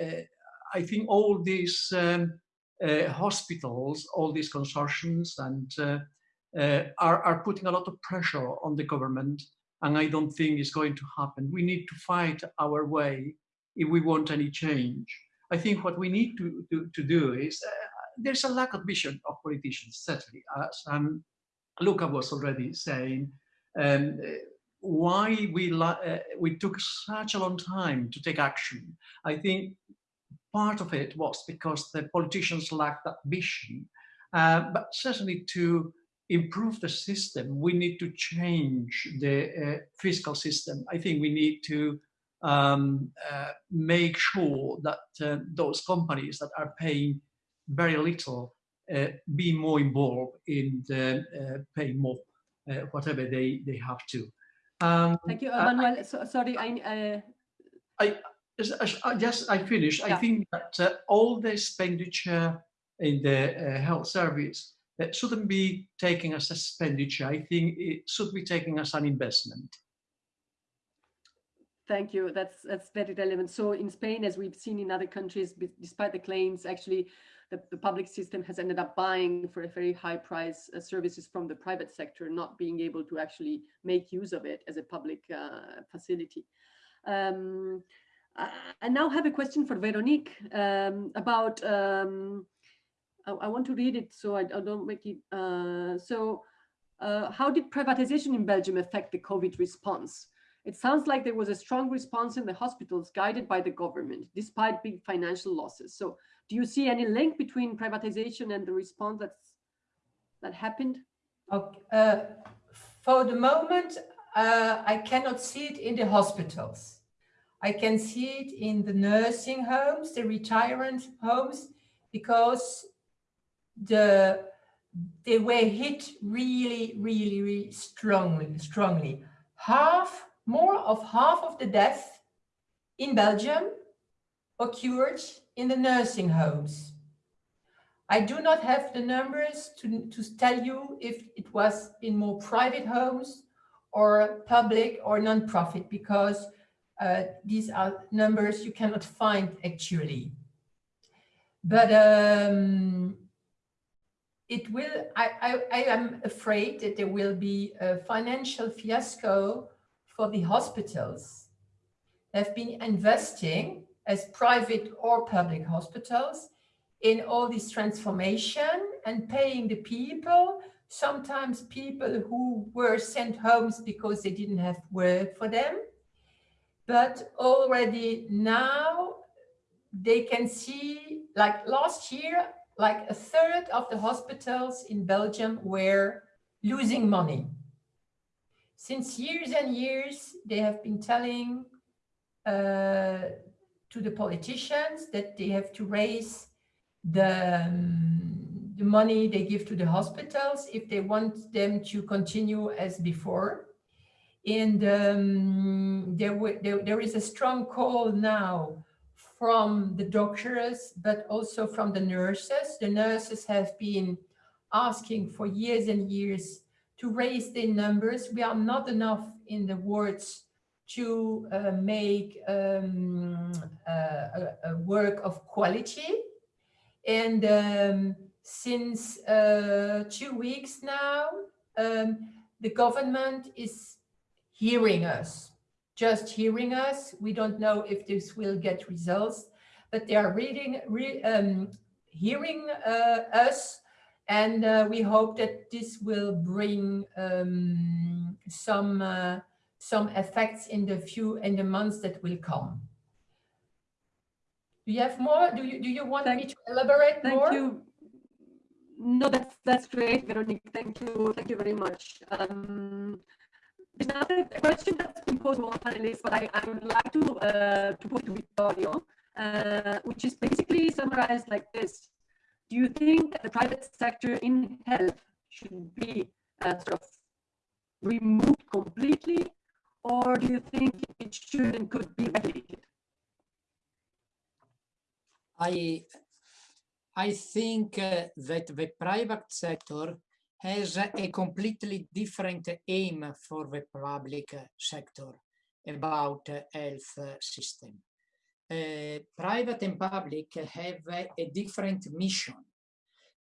I think all these um, hospitals, all these consortiums, and are, are putting a lot of pressure on the government and I don't think it's going to happen. We need to fight our way if we want any change. I think what we need to, to, to do is, uh, there's a lack of vision of politicians, certainly, as um, Luca was already saying, um, why we, uh, we took such a long time to take action. I think part of it was because the politicians lacked that vision, uh, but certainly to improve the system, we need to change the uh, fiscal system. I think we need to um, uh, make sure that uh, those companies that are paying very little uh, be more involved in the, uh, paying more, uh, whatever they, they have to. Um, Thank you, Manuel. So, sorry, I, I, I just I finished. Yeah. I think that all the expenditure in the health service it shouldn't be taken as expenditure. I think it should be taken as an investment. Thank you. That's that's very relevant. So in Spain, as we've seen in other countries, despite the claims, actually the, the public system has ended up buying for a very high price uh, services from the private sector, not being able to actually make use of it as a public uh, facility. Um, I now have a question for Veronique um, about um, I, I want to read it so I, I don't make it. Uh, so uh, how did privatization in Belgium affect the COVID response? It sounds like there was a strong response in the hospitals guided by the government, despite big financial losses. So do you see any link between privatization and the response that's, that happened? Okay. Uh, for the moment, uh, I cannot see it in the hospitals. I can see it in the nursing homes, the retirement homes, because the they were hit really, really, really strongly, strongly. Half, more of half of the deaths in Belgium occurred in the nursing homes. I do not have the numbers to, to tell you if it was in more private homes or public or non-profit because uh, these are numbers you cannot find actually. But um, it will, I, I, I am afraid that there will be a financial fiasco for the hospitals They've been investing as private or public hospitals in all this transformation and paying the people, sometimes people who were sent homes because they didn't have work for them. But already now they can see, like last year, like a third of the hospitals in Belgium were losing money. Since years and years, they have been telling uh, to the politicians that they have to raise the, um, the money they give to the hospitals if they want them to continue as before. And um, there, there, there is a strong call now from the doctors, but also from the nurses. The nurses have been asking for years and years to raise the numbers. We are not enough in the words to uh, make um, uh, a, a, work of quality. And um, since uh, two weeks now, um, the government is hearing us just hearing us. We don't know if this will get results, but they are reading, re, um, hearing uh, us, and uh, we hope that this will bring um, some uh, some effects in the few in the months that will come. Do you have more? Do you do you want thank, me to elaborate thank more? Thank you. No, that's that's great, Veronique. Thank you. Thank you very much. Um, there's another question that's been posed by one panelist, but I, I would like to, uh, to put to Vittorio, uh, which is basically summarized like this. Do you think that the private sector in health should be uh, sort of removed completely, or do you think it should and could be regulated? I, I think uh, that the private sector has a completely different aim for the public sector about health system. Uh, private and public have a, different mission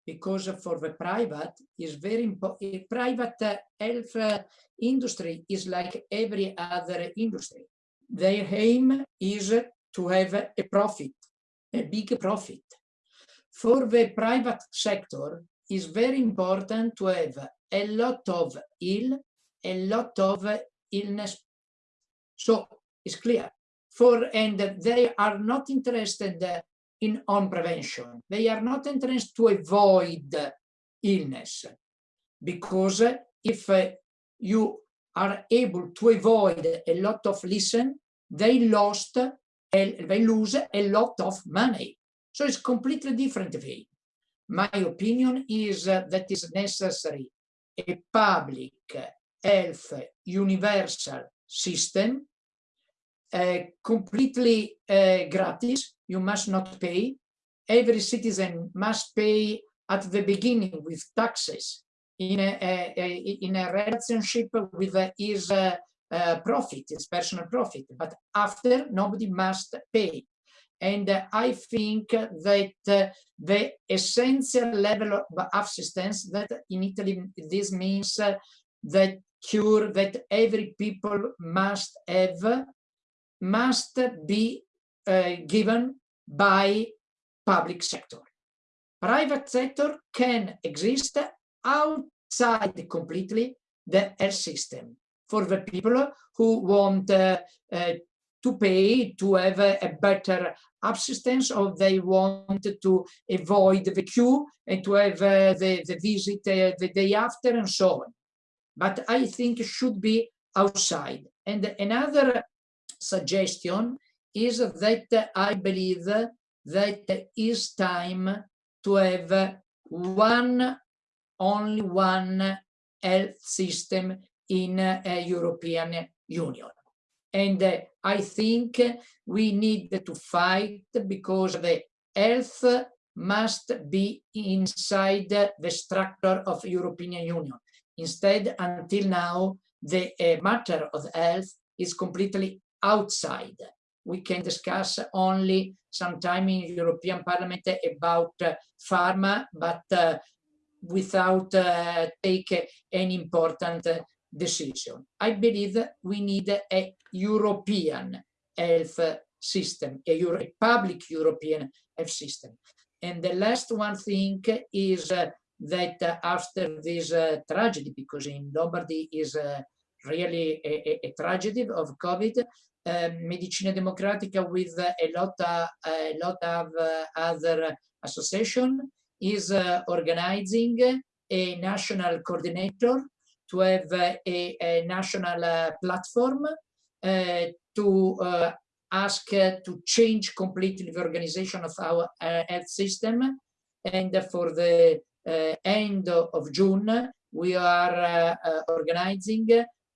because for the private is very important. Private health industry is like every other industry. Their aim is to have a profit, a big profit. For the private sector, is very important to have a lot of ill, a lot of illness. So it's clear. For and they are not interested in on prevention. They are not interested to avoid illness because if uh, you are able to avoid a lot of listen, they lost, they lose a lot of money. So it's completely different way my opinion is that is necessary a public health universal system completely uh, gratis. You must not pay. Every citizen must pay at the beginning with taxes in a, a, a in a relationship with his uh, uh, profit his personal profit. But after nobody must pay. And uh, I think that uh, the essential level of assistance that in Italy, this means uh, that cure that every people must have, must be uh, given by public sector. Private sector can exist outside completely the health system for the people who want uh, uh, to pay to have a, a better assistance or they want to avoid the queue and to have uh, the, the visit uh, the day after and so on. But I think it should be outside. And another suggestion is that I believe that it is time to have one, only one health system in a European Union. And I think we need to fight because the health must be inside the structure of European Union. Instead, until now, the uh, matter of health is completely outside. We can discuss only sometime in European Parliament about uh, pharma, but uh, without uh, take any important decision. I believe we need a European health system, a, Euro public European health system. And the last one thing is uh, that uh, after this uh, tragedy, because in Lombardy is really a, a, a, tragedy of COVID, Medicina Democratica with a lot a lot of uh, other association is uh, organizing a national coordinator to have a, a national uh, platform uh, to uh, ask to change completely the organization of our health system. And for the end of June, we are organizing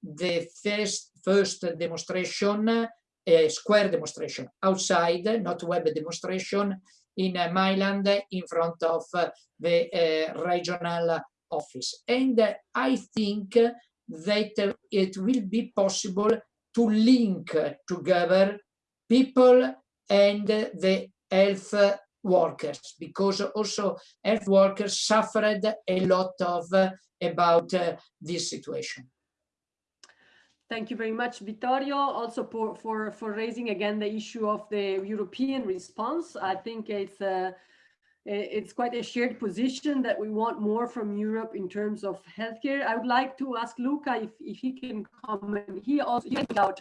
the first, first demonstration, a square demonstration outside, not web demonstration, in uh, Milan in front of uh, the uh, regional office. And I think that it will be possible to link together people and the health workers because also health workers suffered a lot of uh, about uh, this situation. Thank you very much, Vittorio, also for, for, for raising again the issue of the European response. I think it's uh, it's quite a shared position that we want more from Europe in terms of healthcare. I would like to ask Luca if, if he can comment. He also out,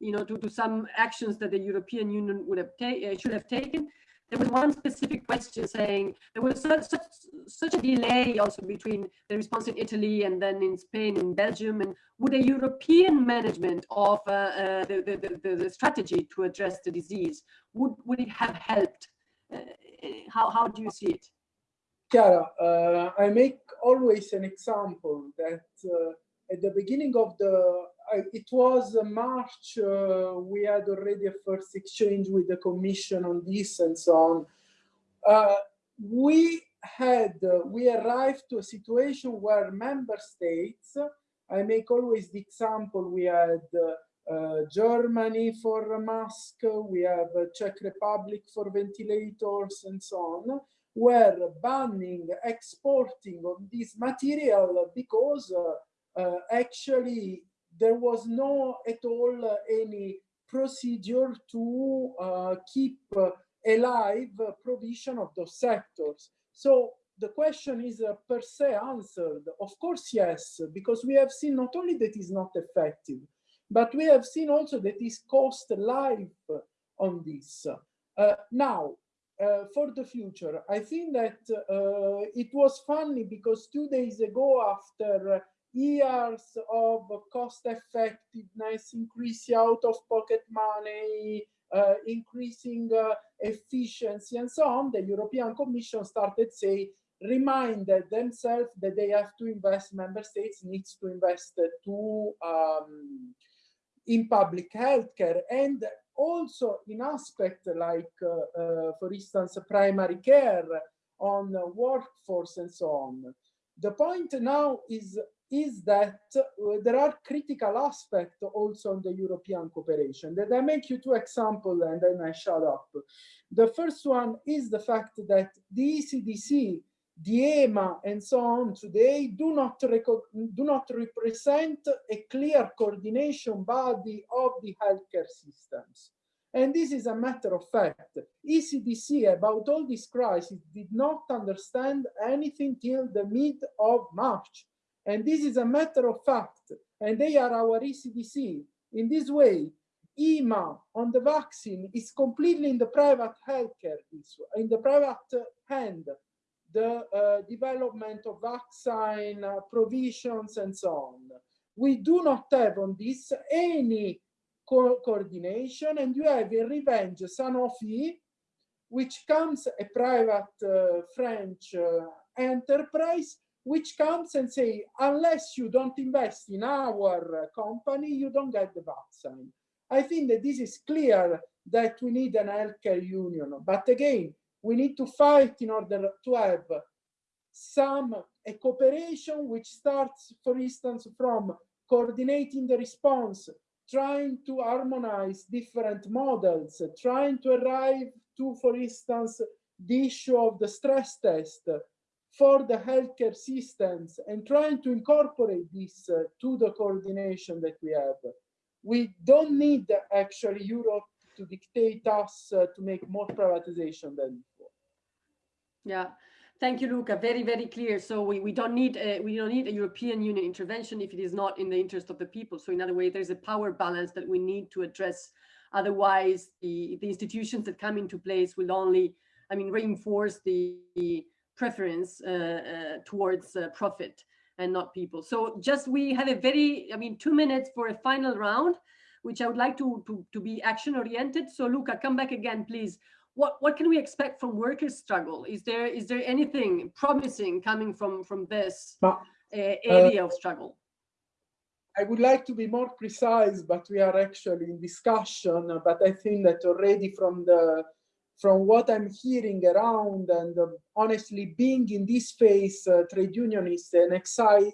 you know, to, to some actions that the European Union would have uh, should have taken. There was one specific question saying there was such, such, such a delay also between the response in Italy and then in Spain and Belgium. And would a European management of uh, uh, the, the, the, strategy to address the disease, would, would it have helped? Uh, how, how do you see it? Chiara, uh, I make always an example that uh, at the beginning of the it was March, uh, we had already a first exchange with the commission on this and so on. Uh, we had, uh, we arrived to a situation where member states, I make always the example, we had uh, Germany for mask, we have Czech Republic for ventilators and so on, were banning exporting of this material because uh, uh, actually there was no at all uh, any procedure to uh, keep uh, alive provision of those sectors. So the question is uh, per se answered. Of course, yes, because we have seen not only that is not effective, but we have seen also that is cost life on this. Uh, now, uh, for the future, I think that it was funny because two days ago after years of cost effectiveness, increasing out of pocket money, uh, increasing uh, efficiency and so on, the European Commission started say, reminded themselves that they have to invest, member states needs to invest to um, in public healthcare and also in aspect like, uh, uh for instance, primary care on workforce and so on. The point now is is that uh, there are critical aspects also on the European cooperation. That I make you two examples and then I shut up. The first one is the fact that the ECDC, the EMA, and so on today do not do not represent a clear coordination body of the healthcare systems. And this is a matter of fact. ECDC about all this crisis did not understand anything till the mid of March and this is a matter of fact. And they are our ECDC. In this way, EMA on the vaccine is completely in the private healthcare, in the private hand, the uh, development of vaccine uh, provisions and so on. We do not have on this any co coordination and you have in revenge Sanofi, which comes a private uh, French uh, enterprise which comes and say, unless you don't invest in our company, you don't get the vaccine. I think that this is clear that we need an healthcare union. But again, we need to fight in order to have some a cooperation which starts, for instance, from coordinating the response, trying to harmonize different models, trying to arrive to, for instance, the issue of the stress test, for the healthcare systems and trying to incorporate this uh, to the coordination that we have. We don't need actually Europe to dictate us uh, to make more privatization than before. Yeah. Thank you, Luca. Very, very clear. So we, we don't need a, we don't need a European Union intervention if it is not in the interest of the people. So in other way, there's a power balance that we need to address. Otherwise, the, the institutions that come into place will only, I mean, reinforce the, the preference uh, uh, towards uh, profit and not people. So just we have a very, I mean, two minutes for a final round, which I would like to, to, to be action oriented. So Luca, come back again, please. What, what can we expect from workers' struggle? Is there is there anything promising coming from from this uh, area uh, of struggle? I would like to be more precise, but we are actually in discussion. But I think that already from the from what I'm hearing around and uh, honestly being in this space, uh, trade union is an exciting,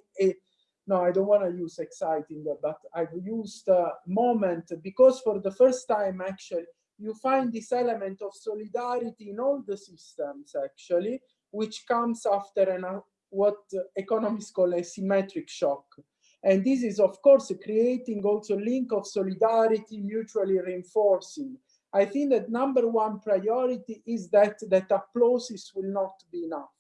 no, I don't want to use exciting, but I've used a moment because for the first time, actually, you find this element of solidarity in all the systems, actually, which comes after an, uh, what economists call a symmetric shock. And this is, of course, creating also link of solidarity, mutually reinforcing. I think that number one priority is that that applauses will not be enough.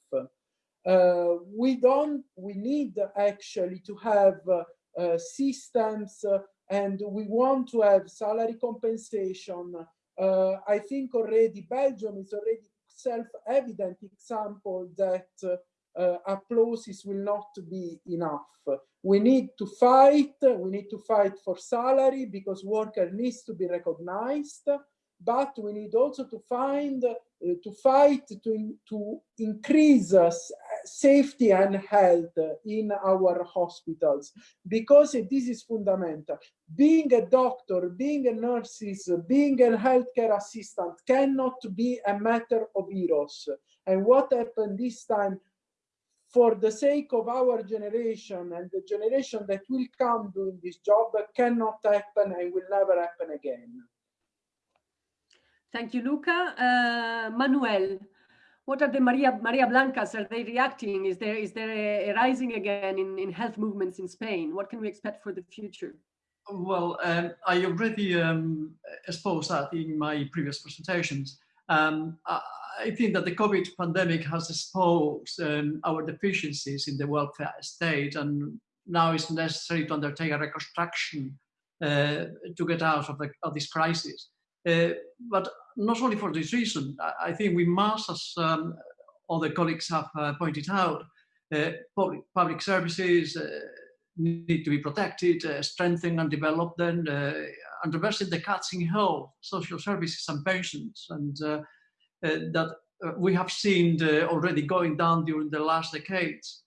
Uh, we don't, we need actually to have uh, systems uh, and we want to have salary compensation uh, I think already Belgium is already self-evident example that uh, applauses will not be enough. We need to fight, we need to fight for salary because worker needs to be recognized, but we need also to find, uh, to fight to, to increase uh, safety and health in our hospitals because this is fundamental. Being a doctor, being a nurse, being a healthcare assistant cannot be a matter of heroes. And what happened this time for the sake of our generation and the generation that will come doing this job cannot happen and will never happen again. Thank you, Luca. Uh, Manuel, what are the Marea Marea Blancas? Are they reacting? Is there is there a, a, rising again in, in health movements in Spain? What can we expect for the future? Well, um, I already um, exposed that in my previous presentations. Um, I, think that the COVID pandemic has exposed um, our deficiencies in the welfare state, and now it's necessary to undertake a reconstruction uh, to get out of, the, of this crisis. Uh, but not only for this reason, I think we must, as um, other colleagues have uh, pointed out, uh, public, public services need to be protected, strengthened and developed uh, and reversing the cuts in health, social services and pensions, and that we have seen already going down during the last decades.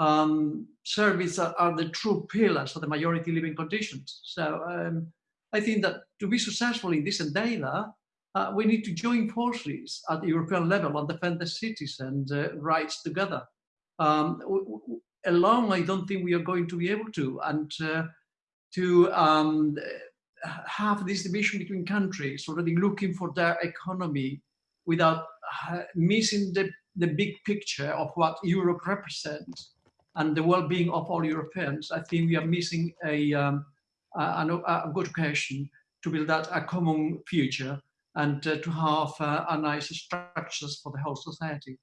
Um, services are, are, the true pillars of the majority living conditions. So um, I think that to be successful in this endeavor, uh, we need to join forces at the European level and defend the citizens' uh, rights together. Um, alone, I don't think we are going to be able to. And uh, to um, have this division between countries, already looking for their economy without uh, missing the, the big picture of what Europe represents and the well-being of all Europeans, I think we are missing a, um, a, a, good occasion to build that a common future and uh, to have uh, a nice structures for the whole society.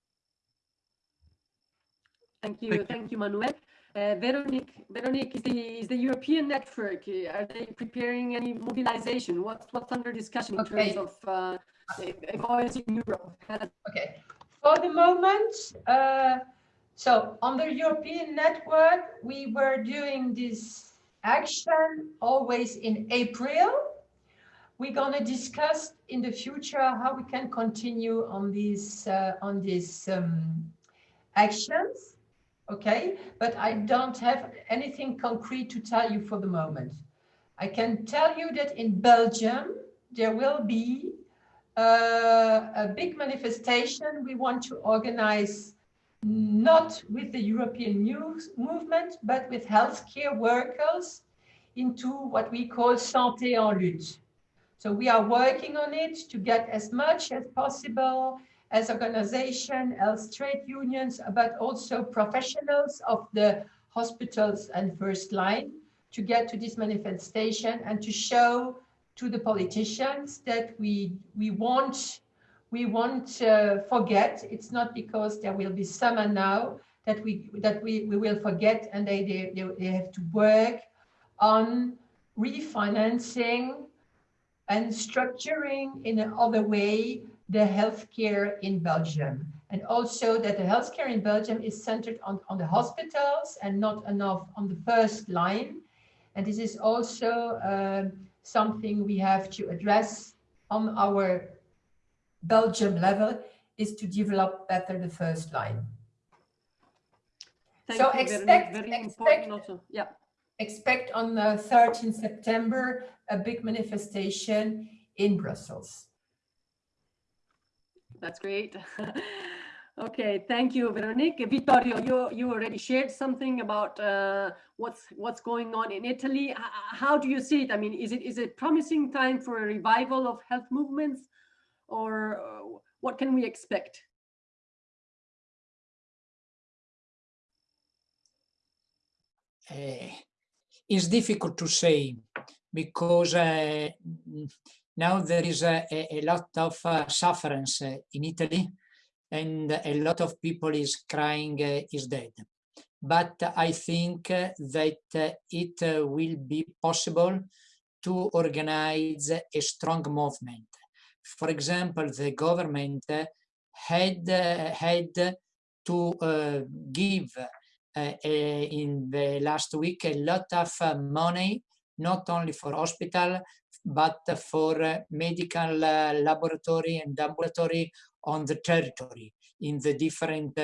Thank you, thank you, thank you Manuel. Uh, Veronique, Veronique is the, is the European network. Are they preparing any mobilization? What, what's under discussion in okay. terms of uh, voice in Europe? Okay, for the moment, uh, so on the European network, we were doing this action always in April. We're going to discuss in the future how we can continue on these uh, on these um, actions okay? But i don't have anything concrete to tell you for the moment. I can tell you that in belgium there will be uh, a big manifestation. We want to organize not with the european news movement but with healthcare workers into what we call santé en lutte. So we are working on it to get as much as possible as organization, as trade unions, but also professionals of the hospitals and first line to get to this manifestation and to show to the politicians that we we won't we won't uh, forget. It's not because there will be summer now that we that we, we will forget and they, they, they have to work on refinancing and structuring in another way the healthcare in Belgium. And also that the healthcare in Belgium is centered on, on the hospitals and not enough on the first line. And this is also uh, something we have to address on our Belgium level is to develop better the first line. Thank so you, expect, very, very expect, also. Yeah expect on the 13th September a big manifestation in Brussels. That's great. okay, thank you, Veronique. Vittorio, you you already shared something about uh, what's what's going on in Italy. How do you see it? I mean, is it is it promising time for a revival of health movements, or uh, what can we expect? Uh, it's difficult to say because uh, now there is a, a lot of uh, uh, in Italy and a lot of people is crying uh, is dead. But I think that it will be possible to organize a strong movement. For example, the government had, had to uh, give uh, in the last week a lot of money, not only for hospital, but for uh, medical laboratory and ambulatory on the territory in the different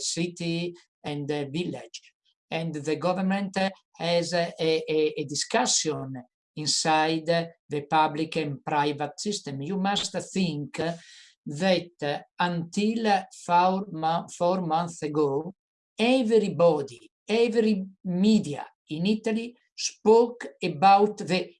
city and village. And the government has a, a, a discussion inside the public and private system. You must think that until four, four months ago, everybody, every media in Italy spoke about the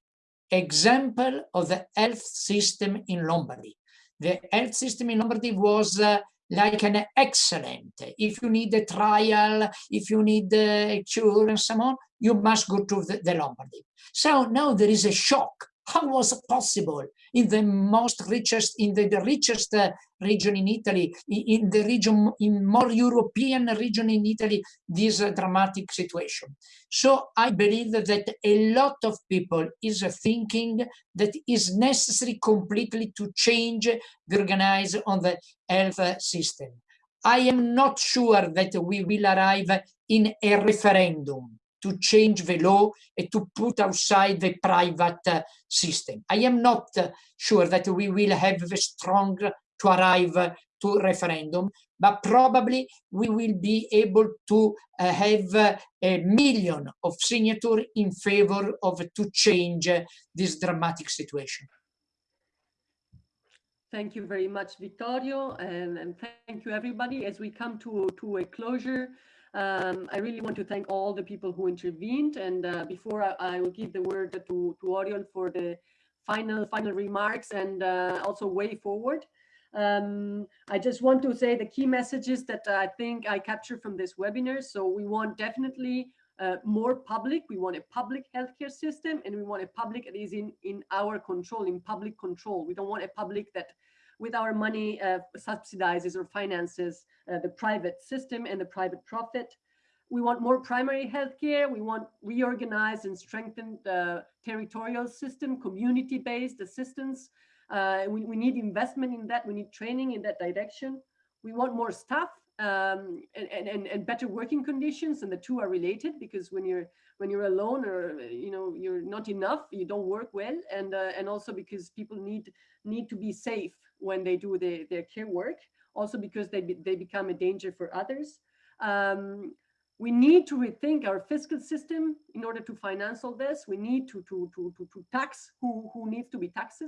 example of the health system in Lombardy. The health system in Lombardy was uh, like an excellent. If you need a trial, if you need a cure and so on, you must go to the, the Lombardy. So now there is a shock. How was it possible in the most richest, in the, the richest uh, region in Italy, in the region, in more European region in Italy, this uh, dramatic situation. So I believe that a lot of people is uh, thinking that is necessary completely to change the organize on the health uh, system. I am not sure that we will arrive in a referendum to change the law and to put outside the private uh, system. I am not uh, sure that we will have the strong to arrive uh, to referendum, but probably we will be able to uh, have uh, a million of signatures in favor of to change uh, this dramatic situation. Thank you very much, Vittorio, and, and, thank you everybody. As we come to, to a closure, um, I really want to thank all the people who intervened. And uh, before I, I, will give the word to, to Oriol for the final final remarks and uh, also way forward. Um, I just want to say the key messages that I think I captured from this webinar. So we want definitely uh, more public. We want a public healthcare system and we want a public that is in, in our control, in public control. We don't want a public that with our money uh, subsidizes or finances uh, the private system and the private profit. We want more primary healthcare. We want reorganized and strengthened the territorial system, community-based assistance. Uh, we, we need investment in that. We need training in that direction. We want more staff um, and, and, and better working conditions and the two are related because when you're when you're alone or you know you're not enough you don't work well and uh, and also because people need need to be safe when they do the, their care work, also because they, be, they become a danger for others. Um, we need to rethink our fiscal system in order to finance all this. We need to, to, to, to, to tax who, who needs to be taxed,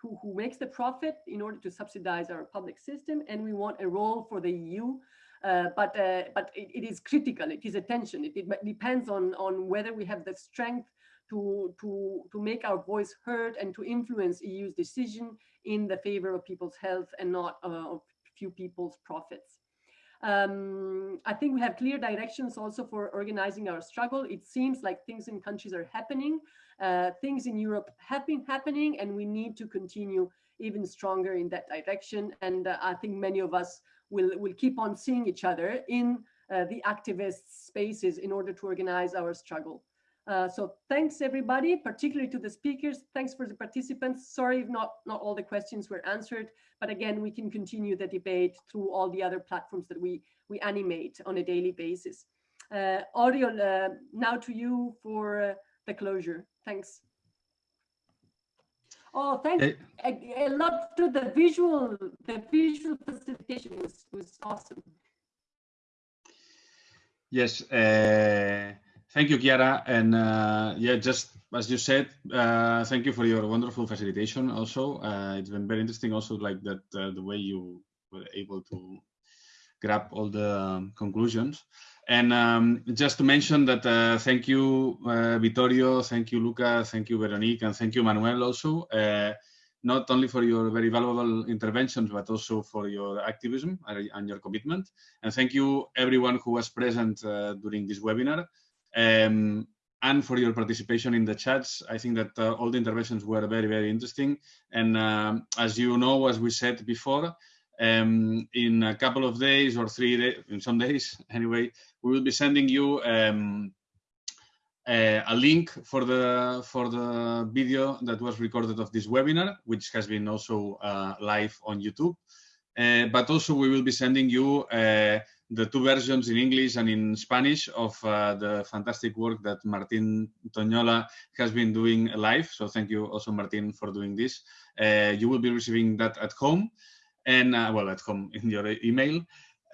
who, who makes the profit in order to subsidize our public system. And we want a role for the EU uh, but uh, but it, it is critical. It is attention. It, it, depends on on whether we have the strength to, to, to make our voice heard and to influence EU's decision in the favor of people's health and not uh, of few people's profits. Um, I think we have clear directions also for organizing our struggle. It seems like things in countries are happening. Uh, things in Europe have been happening and we need to continue even stronger in that direction. And uh, I think many of us will, will keep on seeing each other in uh, the activist spaces in order to organize our struggle. Uh, so thanks everybody, particularly to the speakers. Thanks for the participants. Sorry if not, not all the questions were answered, but again, we can continue the debate through all the other platforms that we, we animate on a daily basis. Uh, Oriol, uh, now to you for uh, the closure. Thanks. Oh, thanks a, a, lot to the visual, the visual facilitation was, was awesome. Yes, uh, Thank you, Chiara. And uh, yeah, just as you said, uh, thank you for your wonderful facilitation also. Uh, it's been very interesting also like that, uh, the way you were able to grab all the um, conclusions. And um, just to mention that uh, thank you, uh, Vittorio, thank you, Luca, thank you, Veronique, and thank you, Manuel also, not only for your very valuable interventions, but also for your activism and your commitment. And thank you everyone who was present during this webinar um, and for your participation in the chats. I think that uh, all the interventions were very, very interesting. And um, as you know, as we said before, um, in a couple of days or three days, in some days anyway, we will be sending you um, uh, a link for the for the video that was recorded of this webinar, which has been also uh, live on YouTube. Uh, but also we will be sending you uh, the two versions in English and in Spanish of uh, the fantastic work that Martin Toñola has been doing live. So thank you also, Martin, for doing this. Uh, you will be receiving that at home and, uh, well, at home in your email,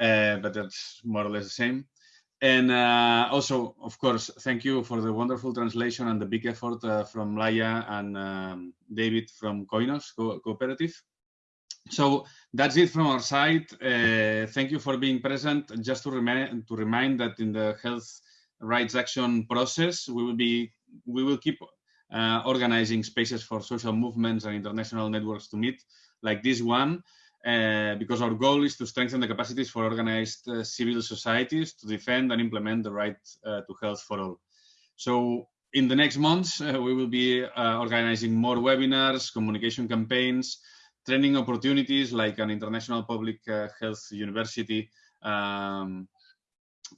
uh, but that's more or less the same. And uh, also, of course, thank you for the wonderful translation and the big effort uh, from Laia and um, David from Coinos Co Cooperative. So that's it from our side. Uh, thank you for being present. Just to remind to remind that in the health rights action process, we will be we will keep uh, organizing spaces for social movements and international networks to meet, like this one, uh, because our goal is to strengthen the capacities for organized uh, civil societies to defend and implement the right uh, to health for all. So in the next months, uh, we will be organizing more webinars, communication campaigns, training opportunities like an international public uh, health university um,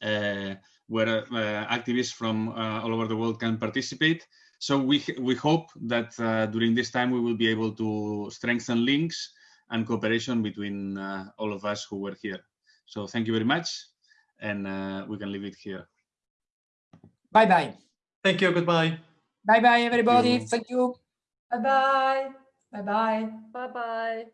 uh, where uh, activists from all over the world can participate. So we, we hope that during this time we will be able to strengthen links and cooperation between all of us who were here. So thank you very much and we can leave it here. Bye-bye. Thank you. Goodbye. Bye-bye, everybody. Thank you. Bye-bye. Bye-bye. Bye-bye.